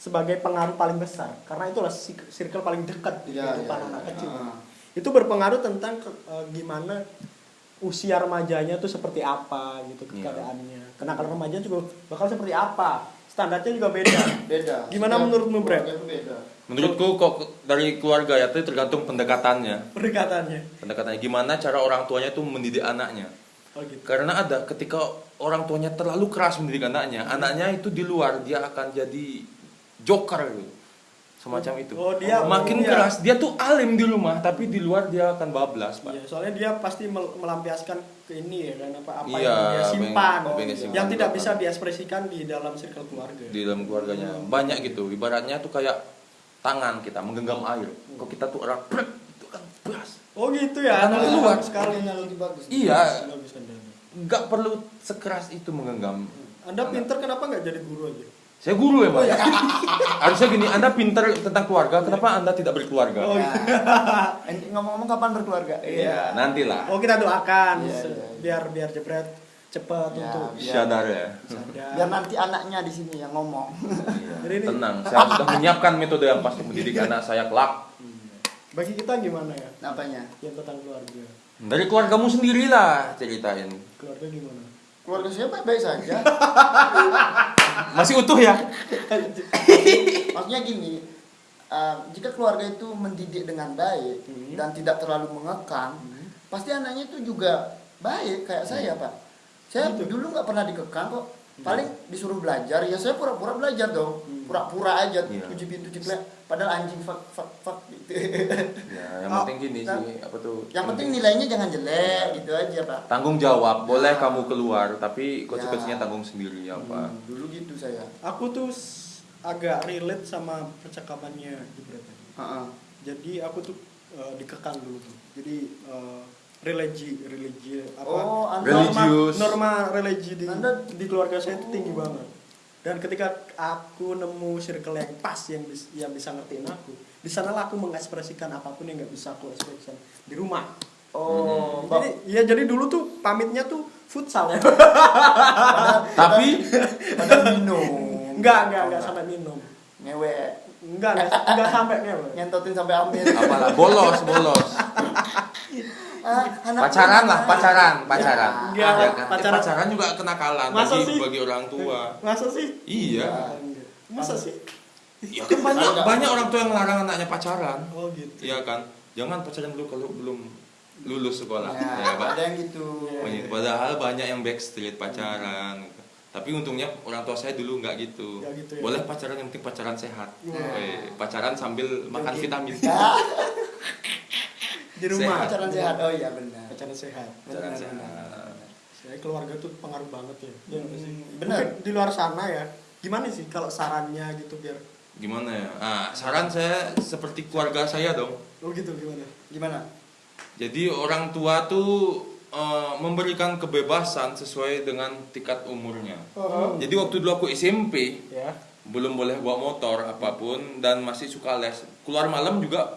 Sebagai pengaruh paling besar karena itulah circle paling dekat di Iya, kehidupan iya, anak iya. kecil. Ah. Itu berpengaruh tentang ke- eh, gimana usia remajanya tuh seperti apa gitu Iya. keadaannya. Kenakalan remaja juga bakal seperti apa. Standarnya juga beda. Beda. Gimana Setiap menurutmu, beda. Menurutku kok dari keluarga ya itu tergantung pendekatannya. Pendekatannya. Pendekatannya gimana cara orang tuanya tuh mendidik anaknya. Oh gitu. Karena ada ketika orang tuanya terlalu keras mendidik anaknya, anaknya itu di luar dia akan jadi joker gitu. Semacam itu. Oh, dia- makin dia- keras, dia tuh alim di rumah tapi di luar dia akan bablas, Pak. Iya, soalnya dia pasti mel- melampiaskan ke ini ya kan apa apa Iya, yang dia simpan, simpan yang tidak bisa diekspresikan di dalam circle keluarga. Di dalam keluarganya banyak gitu. Ibaratnya tuh kayak tangan kita menggenggam air. Kok kita tuh orang itu kan beras. Oh gitu ya, Karena analogi keluar. bagus sekali. Analogi bagus. Iya, Bagus Anda. nggak perlu sekeras itu menggenggam. Anda pinter kenapa nggak jadi guru aja? Saya guru ya, Pak. Harusnya gini, Anda pintar tentang keluarga, kenapa Anda tidak berkeluarga? Oh, Ya. Eh, Ngomong-ngomong kapan berkeluarga? Iya, nantilah. Oh kita doakan Iya, iya. biar biar jebret cepat Ya, untuk biar- Sadar ya. sadar. Biar nanti anaknya di sini yang ngomong. Jadi ini Tenang, saya sudah menyiapkan metode yang pas untuk mendidik anak saya kelak. bagi kita gimana ya Apanya? yang tentang keluarga? Dari keluargamu sendirilah ceritain. Keluarga gimana? Keluarga saya baik-baik saja. Masih utuh ya? Maksudnya gini, uh, jika keluarga itu mendidik dengan baik Hmm. dan tidak terlalu mengekang, pasti anaknya itu juga baik kayak saya pak. Saya Gitu. dulu nggak pernah dikekang kok. Paling disuruh belajar, ya saya pura-pura belajar dong. Pura-pura aja, Iya. tujuh pintu ciklek. Padahal anjing fuck fuck fuck gitu. Ya, yang Oh, penting gini nah, sih, apa tuh? Yang penting nilainya jangan jelek gitu aja pak. tanggung jawab. Boleh Ya. kamu keluar, tapi konsekuensinya Ya. tanggung sendiri apa. Hmm, dulu gitu saya. Aku tuh agak relate sama percakapannya Jebret tadi. Heeh. Jadi aku tuh eh, dikekang dulu tuh. Jadi eh, religi religi apa Oh, Anda- norma Religius. norma religi di Anda- di keluarga saya itu tinggi banget. Dan ketika aku nemu circle yang pas yang bis- yang bisa ngertiin aku, di sanalah aku mengekspresikan apa pun yang nggak bisa aku ekspresikan di rumah. Oh, Jadi ya jadi dulu tuh pamitnya tuh futsal ya. Tapi padahal minum. Enggak, enggak, enggak sampai minum. Ngewe, Enggak, enggak, enggak sampai ngewe. ngentotin sampai amin. apalah bolos, bolos. Ah, anak Pacaran lah, pacaran, pacaran. Enggak, Ya kan? Eh, pacaran. pacaran juga kenakalan Masa bagi sih? bagi orang tua. Masa sih? Iya. Masa sih? Ya kan banyak banyak orang tua yang larang anaknya pacaran. Oh gitu. Iya kan? Jangan pacaran dulu kalau belum lulus sekolah. Ya, Ya, ada yang gitu. Banyak- Padahal banyak yang backstreet pacaran. gitu. Tapi untungnya orang tua saya dulu nggak gitu. Nggak gitu ya? Boleh pacaran yang penting pacaran sehat. Eh, pacaran sambil makan vitamin. Ya, Di rumah. pacaran sehat. Oh iya benar. Pacaran sehat. Pacaran Benar, sehat. benar. Saya keluarga tuh pengaruh banget ya. Sih? Hmm, benar. Mungkin di luar sana ya. Gimana sih kalau sarannya gitu biar Gimana ya? Ah, saran saya seperti keluarga saya dong. Oh gitu gimana? Gimana? Jadi orang tua tuh eh, memberikan kebebasan sesuai dengan tingkat umurnya. Oh. Jadi waktu dulu aku SMP Ya. belum boleh bawa motor apa pun dan masih suka les. Keluar malam juga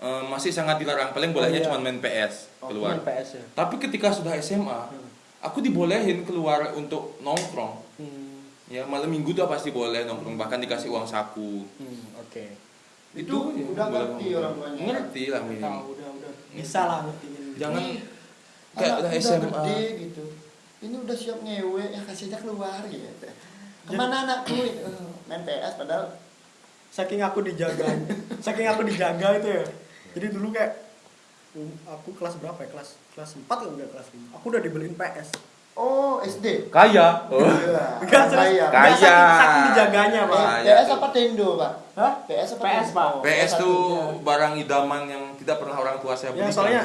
eh, masih sangat dilarang. Paling bolehnya Oh, iya. cuma main PS Oh, keluar. main PS ya. Tapi ketika sudah SMA, Hmm. aku dibolehin keluar untuk nongkrong. Hmm. Ya malam minggu tuh pasti boleh nongkrong bahkan dikasih uang saku. Hmm, oke. Itu ya, udah ngerti orang tuanya. Ngerti lah Tahu minimal. udah udah bisa lah ngertiin. Jangan Ini kayak udah udah SMA. gede gitu. Ini udah siap ngewe, ya kasih aja keluar gitu. Ke mana anakku? Eh, main PS padahal saking aku dijaga saking aku dijaga itu ya jadi dulu kayak um, aku kelas berapa ya kelas kelas 4 atau enggak kelas 5 aku udah dibeliin PS Oh, SD. Kaya. Oh. Iya. Enggak. Saya. Kaya. Enggak, saking, saking dijaganya pak Eh, Kaya PS apa Tendo, Pak? Hah? PS apa? PS? Pak. PS tuh barang idaman yang tidak pernah orang tua saya ya belikan. soalnya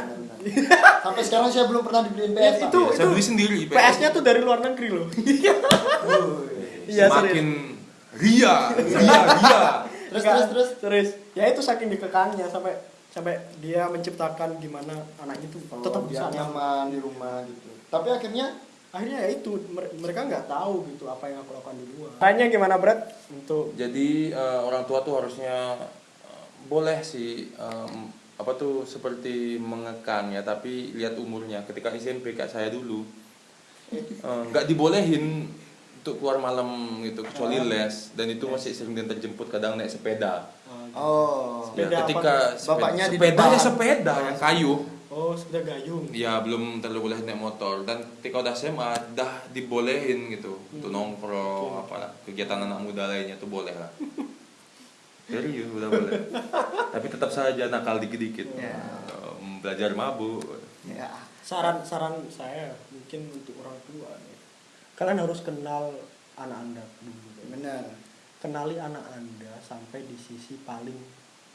Sampai sekarang saya belum pernah dibeliin PS, Ya, itu- Ya, saya beli sendiri PS nya tuh dari luar negeri loh iya Semakin ria, ria, ria. Terus, terus, terus. terus ya itu saking dikekangnya sampai sampai dia menciptakan gimana anaknya tuh Oh, tetap bisa nyaman di rumah gitu. Tapi akhirnya akhirnya ya itu mer- mereka nggak tahu gitu apa yang aku lakukan di luar kayaknya gimana Brad untuk Jadi eh, orang tua tuh harusnya eh, boleh sih em, apa tuh seperti mengekang ya, tapi lihat umurnya. Ketika SMP kayak saya dulu nggak dibolehin untuk keluar malam gitu kecuali Ah. les dan itu masih sering diantar jemput kadang naik sepeda. Oh, Ya, Sepeda apa ketika tuh? Bapaknya di sepeda depan. ya sepeda yang kayu. oh sepeda gayung Ya belum terlalu boleh naik motor dan ketika udah SMA dah dibolehin gitu untuk nongkrong apa kegiatan anak muda lainnya tuh boleh lah. Serius udah boleh. Tapi tetap saja nakal dikit-dikit. Ya. Belajar mabuk. ya. saran saran saya mungkin untuk orang tua nih. kalian harus kenal anak anda dulu Benar. kenali anak anda sampai di sisi paling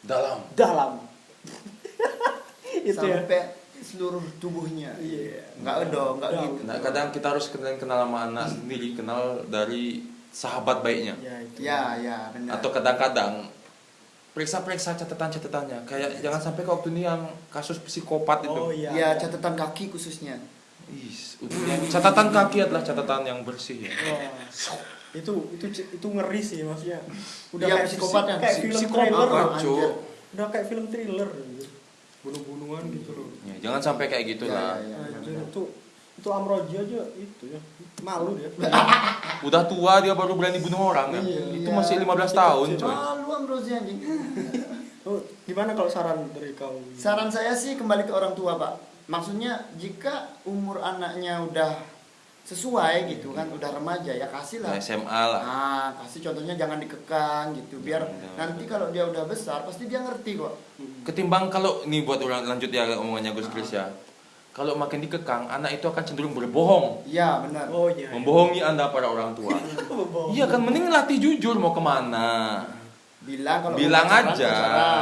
Dalam. dalam itu ya Sampai seluruh tubuhnya. Iya. Enggak dong, enggak Dong. gitu. Nah, kadang kita harus kenal kenal sama anak sendiri, kenal dari sahabat baiknya. ya itu Ya, ya, benar. Atau kadang-kadang periksa-periksa catatan-catatannya. Kayak jangan sampai kayak waktu ini yang kasus psikopat itu. oh iya ya, catatan kaki khususnya. Is, catatan kaki adalah catatan yang bersih ya. Wah. Itu itu itu ngeri sih maksudnya udah Iya, kayak psikopat psik- yang kayak film psikopat, trailer. Cuk. udah kayak film thriller gitu. bunuh-bunuhan gitu loh Ya, jangan sampai kayak gitu lah. Ya, ya, ya, Anjir, benar. itu itu Amroji aja itu ya malu dia Udah tua dia baru berani bunuh orang kan. Iya. Itu masih 15 tahun, coy. Malu Ambrosi anjing. oh, gimana kalau saran dari kau Saran saya sih kembali ke orang tua, Pak. Maksudnya jika umur anaknya udah sesuai gitu kan, udah remaja ya kasih lah. Nah, SMA lah. Nah, kasih contohnya jangan dikekang gitu, biar nanti kalau dia udah besar pasti dia ngerti kok. Ketimbang kalau ini buat orang lanjut ya omongannya Gus Kris ya. Kalau makin dikekang, anak itu akan cenderung berbohong. Iya, benar. oh iya Membohongi Anda para orang tua. Iya kan mending latih jujur mau ke mana. Bilang kalau Bilang pacaran, aja,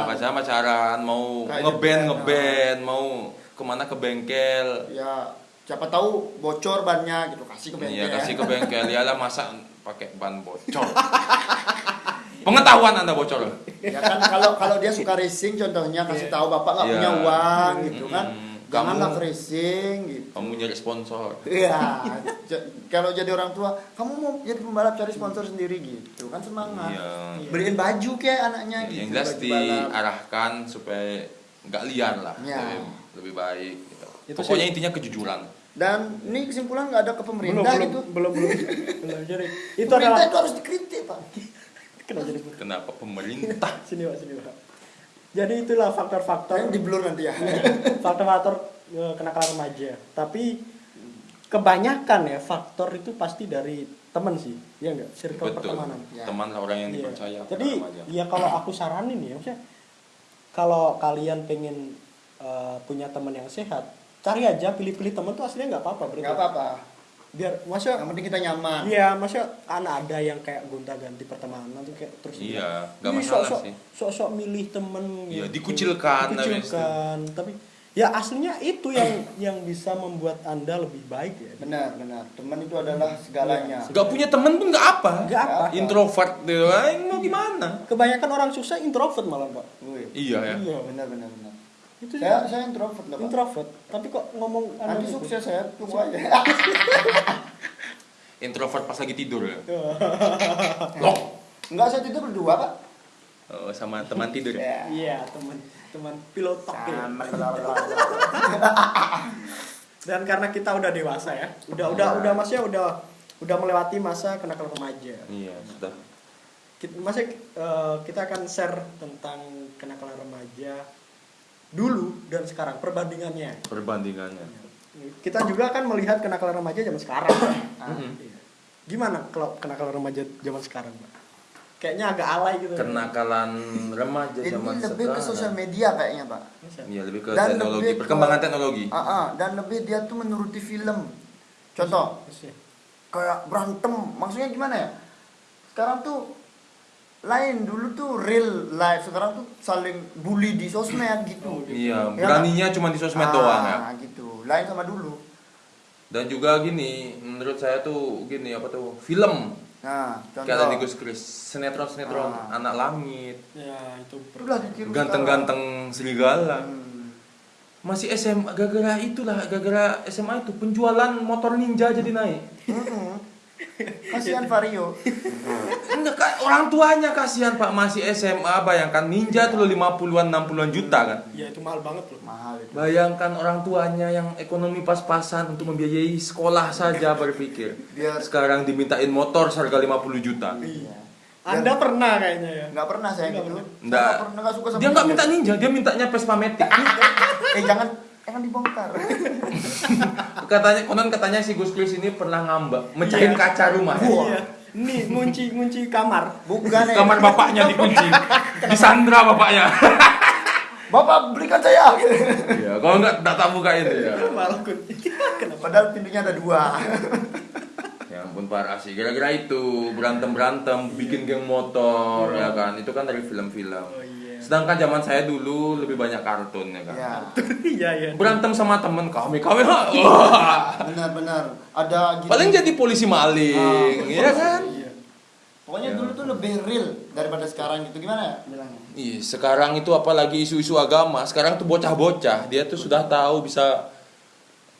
pacaran. pacaran mau ngeband gitu, ngeband, mau ke mana ke bengkel. Ya, siapa tahu bocor bannya gitu, kasih ke bengkel. Iya kasih ke bengkel, ya lah masa pakai ban bocor. Pengetahuan anda bocor. Ya kan kalau kalau dia suka racing contohnya kasih Iya. tahu bapak nggak Iya. punya uang gitu kan. Mm-mm. Janganlah Kamu- ke racing gitu. Kamu nyari sponsor. Iya, j- kalau jadi orang tua, kamu mau jadi pembalap cari sponsor sendiri gitu kan semangat. Iya. Beliin baju kayak anaknya Ya, gitu. yang jelas diarahkan supaya nggak liar lah, Ya. lebih, lebih baik. Gitu. Itu Pokoknya sih- intinya kejujuran. Dan ini kesimpulan nggak ada ke pemerintah belum, gitu. belum belum belum jadi itu pemerintah adalah itu harus dikritik pak. kenapa jadi Kenapa pemerintah? sini pak sini pak jadi itulah faktor-faktor Yang di blur nanti ya. faktor-faktor eh, kenakalan remaja tapi kebanyakan ya faktor itu pasti dari teman sih ya enggak circle Betul. pertemanan Ya. Teman orang yang dipercaya. pada jadi remaja. ya kalau aku saranin ya maksudnya kalau kalian pengen eh, punya teman yang sehat cari aja pilih-pilih teman tuh aslinya nggak apa-apa berarti Nggak apa-apa. biar masa Yang penting kita nyaman. Iya, masa kan ada yang kayak gonta-ganti pertemanan tuh kayak terus Iya, nggak "Ih, masalah sok-sok- sih." Sok-sok milih temen Iya, gitu. dikucilkan, namanya Dikucilkan, tapi ya aslinya itu yang yang bisa membuat Anda lebih baik ya. Benar, benar. Teman itu adalah segalanya. Iya. Gak punya temen pun gak apa. Nggak apa. Introvert gitu. Ah, mau gimana? Kebanyakan orang susah introvert malah, Pak. Iya ya. Iya. Benar, benar, benar. Itu Saya saya introvert loh, Pak. introvert, tapi kok ngomong Nanti gitu? sukses saya tunggu aja. Introvert pas lagi tidur ya. Iya. Loh. Enggak, saya tidur berdua, Pak. Oh, sama teman tidur ya. Ya. Iya, teman teman pilotok ya. Sama. Dan karena kita udah dewasa ya, udah udah Iya. udah masnya udah udah melewati masa kenakalan remaja. Iya, sudah. kita, masih eh, kita akan share tentang kenakalan remaja dulu dan sekarang perbandingannya Perbandingannya. kita juga akan melihat kenakalan remaja zaman sekarang Ah. Mhm. Iya. gimana kalau kenakalan remaja zaman sekarang Pak? kayaknya agak alay gitu Kenakalan remaja Ini zaman lebih ke sekarang. sosial media kayaknya, Pak. Iya, lebih ke Dan teknologi, lebih ke- perkembangan teknologi. Ah, ah, dan lebih dia tuh menuruti film. Contoh, kayak berantem, maksudnya gimana ya? Sekarang tuh lain dulu tuh real life, sekarang tuh saling bully di sosmed gitu. Iya, Ya, beraninya cuma di sosmed doang ya. Ah, gitu. Lain sama dulu. Dan juga gini, menurut saya tuh gini apa tuh? Film. Nah, contoh. Kayak ada di Gus Kris, sinetron-sinetron Ah. anak langit, ya itu ganteng-ganteng serigala. Hmm. Masih SMA gara-gara itulah, gara-gara SMA itu penjualan motor ninja jadi naik. Kasihan Vario. Enggak, Kak, orang tuanya kasihan Pak masih SMA, bayangkan ninja tuh 50-an 60-an juta kan. ya itu mahal banget loh Mahal itu. Bayangkan orang tuanya yang ekonomi pas-pasan untuk membiayai sekolah saja berpikir. Biar Sekarang dimintain motor seharga 50 juta. Iya. anda pernah kayaknya ya Nggak pernah saya Nggak gitu. pernah. Saya Nggak. nggak pernah nggak suka sama Dia nggak minta ninja, dia mintanya Vespa Matic. eh jangan jangan dibongkar. katanya konon katanya si Gus Kris ini pernah ngambek, mecahin Iya. kaca rumah. iya nih ngunci ngunci kamar Bukan ya. Kamar bapaknya dikunci. Disandra bapaknya. Bapak belikan saya. Iya, kalau nggak tak tak bukain ya. malah kunci kenapa Padahal pintunya ada dua. Ya ampun parah sih. Gara-gara itu berantem-berantem, bikin geng motor ya kan. Itu kan dari film-film. oh iya Sedangkan zaman saya dulu lebih banyak kartun ya kan. Ya, iya iya Berantem sama temen kami, kami wah. benar-benar ada gitu. Paling jadi polisi maling, Ah, ya kan? iya Pokoknya Ya. dulu tuh lebih real daripada sekarang gitu. Gimana ya bilangnya? Iya, sekarang itu apalagi isu-isu agama. Sekarang tuh bocah-bocah, dia tuh sudah tahu bisa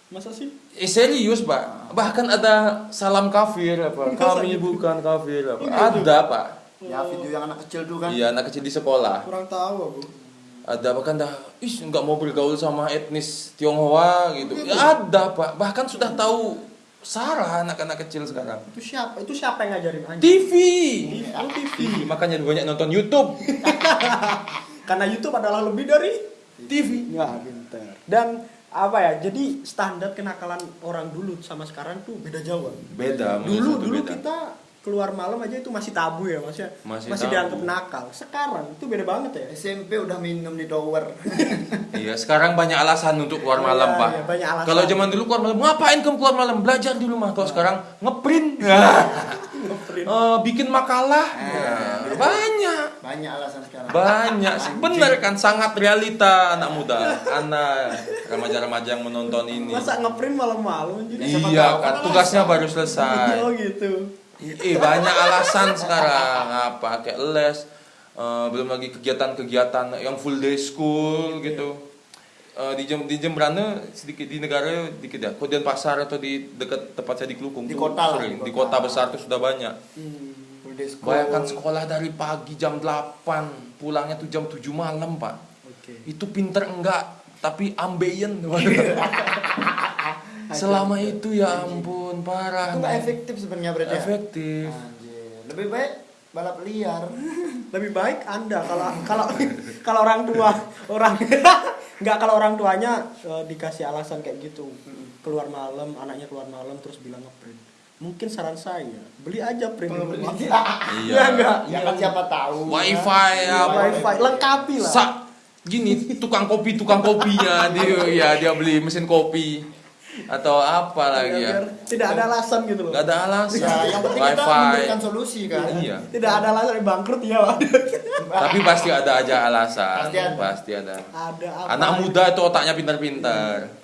masa sih Eh serius pak, bahkan ada salam kafir apa? Kami gitu? bukan kafir apa? Ada pak. Ya video yang anak kecil tuh kan. Iya anak kecil di sekolah. kurang tahu aku Ada bahkan dah, ih nggak mau bergaul sama etnis Tionghoa gitu. Ya ada pak, bahkan sudah tahu Sarah anak-anak kecil sekarang. itu siapa itu siapa yang ngajarin anjing TV. Oh, TV. TV, makanya banyak nonton YouTube. karena YouTube adalah lebih dari TV. ya pinter dan apa ya jadi standar kenakalan orang dulu sama sekarang tuh beda jauh Beda. dulu dulu beda. kita keluar malam aja itu masih tabu ya maksudnya Masih masih, tabu. dianggap nakal sekarang itu beda banget ya SMP udah minum di tower. Iya, sekarang banyak alasan untuk keluar Iya, malam, Pak. iya, banyak alasan. Kalau zaman dulu keluar malam, ngapain kamu keluar malam? Belajar di rumah. Kalau sekarang ngeprint, Ngeprint. Eh, bikin makalah. Ah. Ya, banyak. Banyak alasan sekarang. Banyak. Benar kan sangat realita anak muda, anak remaja-remaja yang menonton ini. masa ngeprint malam-malam Iya kan tugasnya baru selesai. oh gitu Eh banyak alasan sekarang apa kayak les eh, belum lagi kegiatan-kegiatan yang full day school gitu. Eh, di Jem di Jembrane sedikit di negara dikit ya. Kemudian pasar atau di dekat tempat saya di Kelukung Di kota lah, sering. di kota. besar tuh sudah banyak. Hmm. Full day school. Bayangkan sekolah dari pagi jam 8, pulangnya tuh jam 7 malam, Pak. oke Itu pinter enggak, tapi ambeien. selama itu ya ampun parah Itu nggak efektif sebenarnya berarti. ya? efektif Anjir. Lebih baik balap liar. lebih baik anda kalau kalau kalau orang tua orang nggak kalau orang tuanya eh, dikasih alasan kayak gitu keluar malam anaknya keluar malam terus bilang ngeprint mungkin saran saya beli aja print rumah. iya Iya, enggak? Ya kan siapa tahu. wifi Iya, apa wifi lengkapi lah Sa gini tukang kopi tukang kopinya dia ya dia beli mesin kopi atau apa lagi ya? tidak ada alasan gitu loh. Nggak ada alasan. Ya, yang penting kita wifi. memberikan solusi kan. iya. Tidak ada alasan bangkrut ya tapi pasti ada aja alasan. Pasti ada. pasti ada. Ada apa anak muda itu otaknya pintar-pintar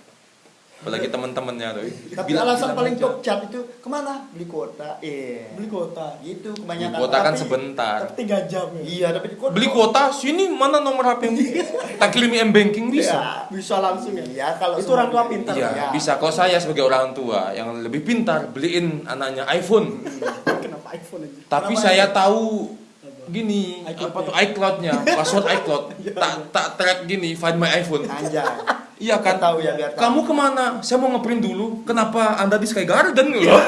apalagi teman-temannya tuh Tapi Bilang- alasan bilang paling aja. top chat itu ke mana? Beli kuota. Iya. beli kuota Gitu Beli kebanyakan. kuota kan Tapi- sebentar tapi tiga jam ya Iya, tapi di kuota. beli kuota sini mana nomor HP yang tak kirim m banking bisa Ya. bisa langsung ya Iya, kalau itu orang tua pintar Iya, Ya. bisa. Kalau saya sebagai orang tua yang lebih pintar, beliin anaknya iPhone. kenapa iPhone aja Tapi Kenapa saya iPhone? tahu gini, iCloud-nya. apa tuh iCloud-nya, password iCloud. tak tak track gini, find my iPhone. Anjay. Iya kan? Tahu ya, biar tahu. Kamu ke mana? Saya mau ngeprint dulu. Kenapa Anda di Sky Garden loh?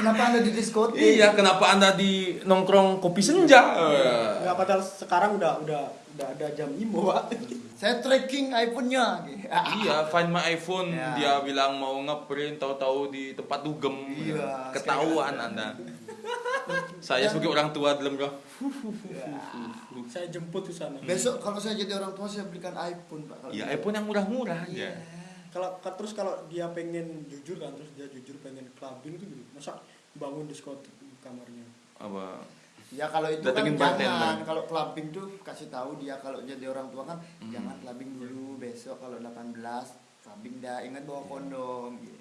Kenapa Anda di diskotik? iya, kenapa Anda di nongkrong kopi senja? nggak padahal sekarang udah udah udah ada jam imo pak Saya tracking iPhone-nya. Iya, find my iPhone. Ya. Dia bilang mau ngeprint, tahu-tahu di tempat dugem. Iya, Ketahuan Anda. Saya sebagai orang tua dalam bro. saya jemput ke sana Besok kalau saya jadi orang tua saya belikan iPhone, Pak. Kalau Ya gitu. iPhone yang murah-murah aja. kalau ka- terus kalau dia pengen jujur kan terus dia jujur pengen clubbing itu gitu masa bangun diskotik di kamarnya Apa? Ya kalau itu Datengin kan jangan. Kalau clubbing tuh kasih tahu dia kalau jadi orang tua kan Hmm. jangan clubbing dulu besok kalau 18 clubbing dah ingat bawa kondom gitu.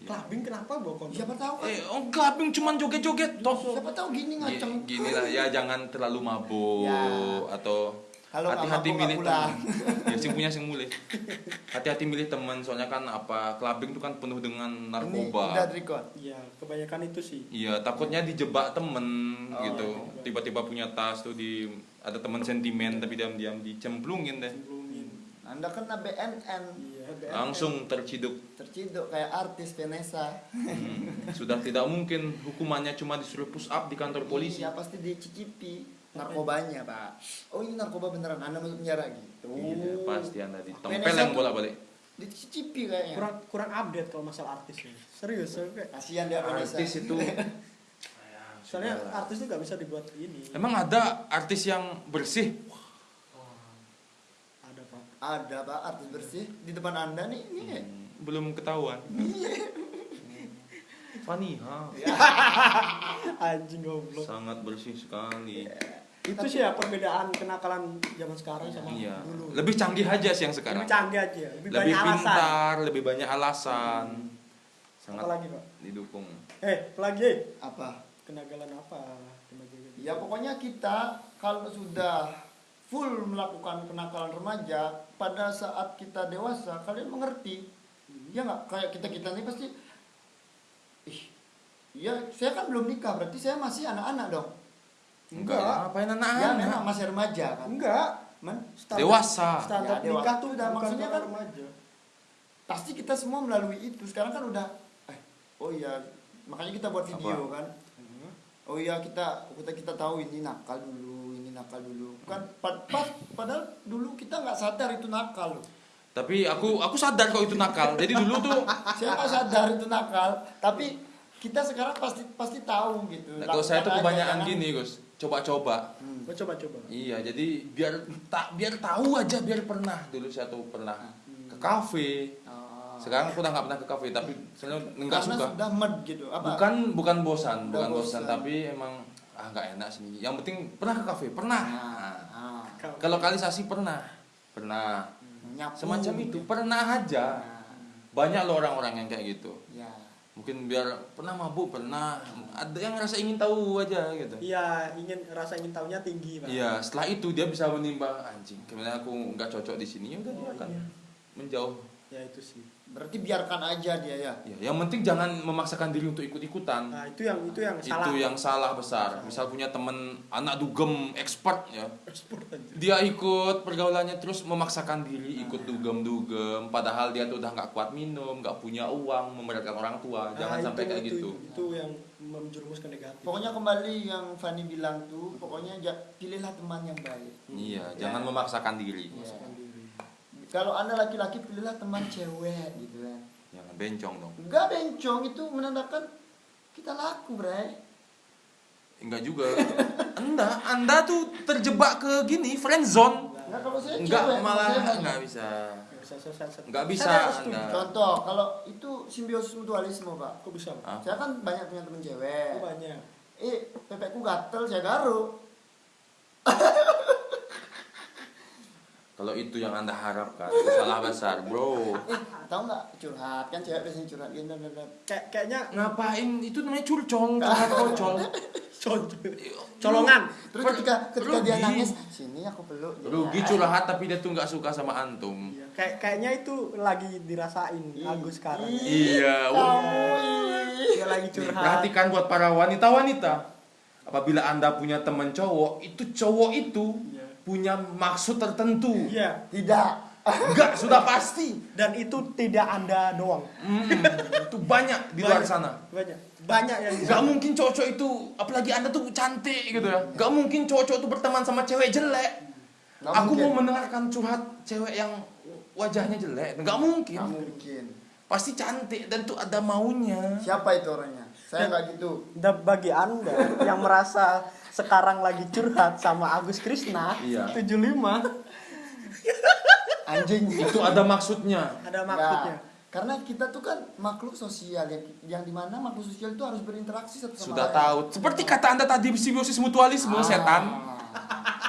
Iya. clubbing kenapa bawa kondom Siapa tahu kan? Eh, oh clubbing cuman joget-joget toh. Siapa tahu gini ngaceng. Gi- Gini lah ya jangan terlalu mabuk Ya. atau Kalau hati-hati milih teman. ya sing punya sing mulai. Hati-hati milih teman soalnya kan apa clubbing itu kan penuh dengan Ini narkoba. udah record. iya kebanyakan itu sih Iya, takutnya dijebak temen Oh, gitu. iya. Tiba-tiba punya tas tuh di ada teman sentimen tapi diam-diam dicemplungin deh. cemplungin Anda kena BNN. Iya. Langsung terciduk. Terciduk kayak artis Vanessa. Hmm, Sudah tidak mungkin hukumannya cuma disuruh push up di kantor polisi. Iya pasti dicicipi narkobanya, Pak. Oh, ini narkoba beneran. Anda masuk penjara gitu. Iya, pasti Anda ditempel yang tuh- bolak-balik. Dicicipi kayaknya. kurang kurang update kalau masalah artis ya serius Kasihan dia Vanessa. Artis itu soalnya artis itu nggak bisa dibuat ini Emang ada artis yang bersih? Ada pak artis bersih di depan Anda nih. Ini ya. Hmm, belum ketahuan. Faniha anjing goblok sangat bersih sekali. itu sih ya perbedaan kenakalan zaman sekarang sama Iya. dulu Lebih canggih aja sih yang sekarang. lebih canggih aja lebih, Lebih banyak alasan pintar, lebih banyak alasan. Sangat apa lagi pak didukung. eh lagi? Apa? kenagalan apa. Ya pokoknya kita kalau sudah full melakukan kenakalan remaja pada saat kita dewasa kalian mengerti. Ya nggak? Kayak kita kita ini pasti ih ya saya kan belum nikah berarti saya masih anak-anak dong. Enggak, Enggak. apain ya anak-anak? memang masih remaja kan? Enggak. Men, Standar- Dewasa. standar Ya, dewasa. nikah tuh Udah, bukan maksudnya kan- remaja. pasti kita semua melalui itu. Sekarang kan udah eh oh iya makanya kita buat video Apa? kan oh iya kita kita kita tahu ini nakal dulu nakal dulu kan pa- pas padahal dulu kita nggak sadar itu nakal loh Tapi aku aku sadar kalau itu nakal. Jadi dulu tuh saya nggak sadar itu nakal tapi kita sekarang pasti pasti tahu gitu Nah, kalau saya tuh kebanyakan gini, Gus. Coba-coba. Hmm. Gua coba coba Iya, jadi biar tak biar tahu aja biar pernah. Dulu saya tuh pernah ke kafe. Oh. Sekarang aku udah nggak pernah ke kafe, tapi saya nggak suka. sudah med gitu apa Bukan bukan bosan, Udah bukan bosan, bosan. tapi emang ah nggak enak sini. Yang penting pernah ke kafe, pernah. nah, ah. Kau- Ke lokalisasi pernah, pernah. nyapu Semacam itu, pernah aja. Nah, Banyak loh orang-orang yang kayak gitu. ya Mungkin biar pernah mabuk, pernah. Ada yang rasa ingin tahu aja gitu. iya ingin rasa ingin tahunya tinggi pak Iya, setelah itu dia bisa menimbang anjing. Kemudian aku nggak cocok di sini, ya udah dia Oh, akan iya. menjauh ya itu sih Berarti biarkan aja dia ya. Ya, yang penting jangan memaksakan diri untuk ikut-ikutan. nah itu yang itu yang salah itu yang salah besar. Misal punya temen anak dugem expert ya, Ekspor aja. dia ikut pergaulannya terus memaksakan diri ikut dugem-dugem, padahal dia tuh udah nggak kuat minum, nggak punya uang, memberatkan orang tua. Jangan Nah, sampai itu- kayak itu, gitu. itu yang menjerumus ke negatif Pokoknya kembali yang Fanny bilang tuh, pokoknya pilihlah teman yang baik. Iya, Ya. jangan memaksakan diri. Iya. Kalau anda laki-laki pilihlah teman cewek gitu kan. Jangan bencong dong. Enggak bencong itu menandakan kita laku, Bray. Enggak juga. Anda, Anda tuh terjebak ke gini friend zone. Enggak kalau saya Enggak cewek, malah saya nggak- enggak bisa. Nggak bisa saya, saya, saya, Nggak bisa, saya harus setuju. Anda. Contoh, kalau itu simbiosis mutualisme, Pak. kok bisa Pak? Ah. Saya kan banyak punya temen cewek. Kok banyak Eh, pepekku gatel, saya garuk. Kalau itu yang Anda harapkan, salah besar, Bro. Eh, tahu nggak curhat kan cewek biasanya curhat gitu dan dan kayak kayaknya Ngapain? Itu namanya curcol, curhat kocol. colongan Terus ketika ketika dia nangis, sini aku peluk. dia. Rugi curhat tapi dia tuh nggak suka sama antum. Iya, kayak kayaknya itu lagi dirasain Ih, Agus sekarang Iya, dia lagi curhat perhatikan buat para wanita-wanita. Apabila Anda punya teman cowok, itu cowok itu Iya. Punya maksud tertentu. iya Tidak. Enggak, sudah pasti. dan itu tidak anda doang Hmm, itu banyak di luar Banyak. sana. banyak banyak yang Gak mungkin cowok-cowok itu, apalagi anda tuh cantik gitu ya. Gak mungkin cowok-cowok itu berteman sama cewek jelek. Nggak Aku mungkin. mau mendengarkan curhat cewek yang wajahnya jelek. Gak mungkin. Nggak mungkin. Pasti cantik dan tuh ada maunya. Siapa itu orangnya? Saya nggak gitu. Dan bagi anda yang merasa sekarang lagi curhat sama Agus Krisna Iya. 75 Anjing. Itu ada maksudnya. ada maksudnya Karena kita tuh kan makhluk sosial yang yang di mana makhluk sosial itu harus berinteraksi satu sama Sudah lain. tahu. Seperti kata anda tadi simbiosis mutualisme, Ah. setan.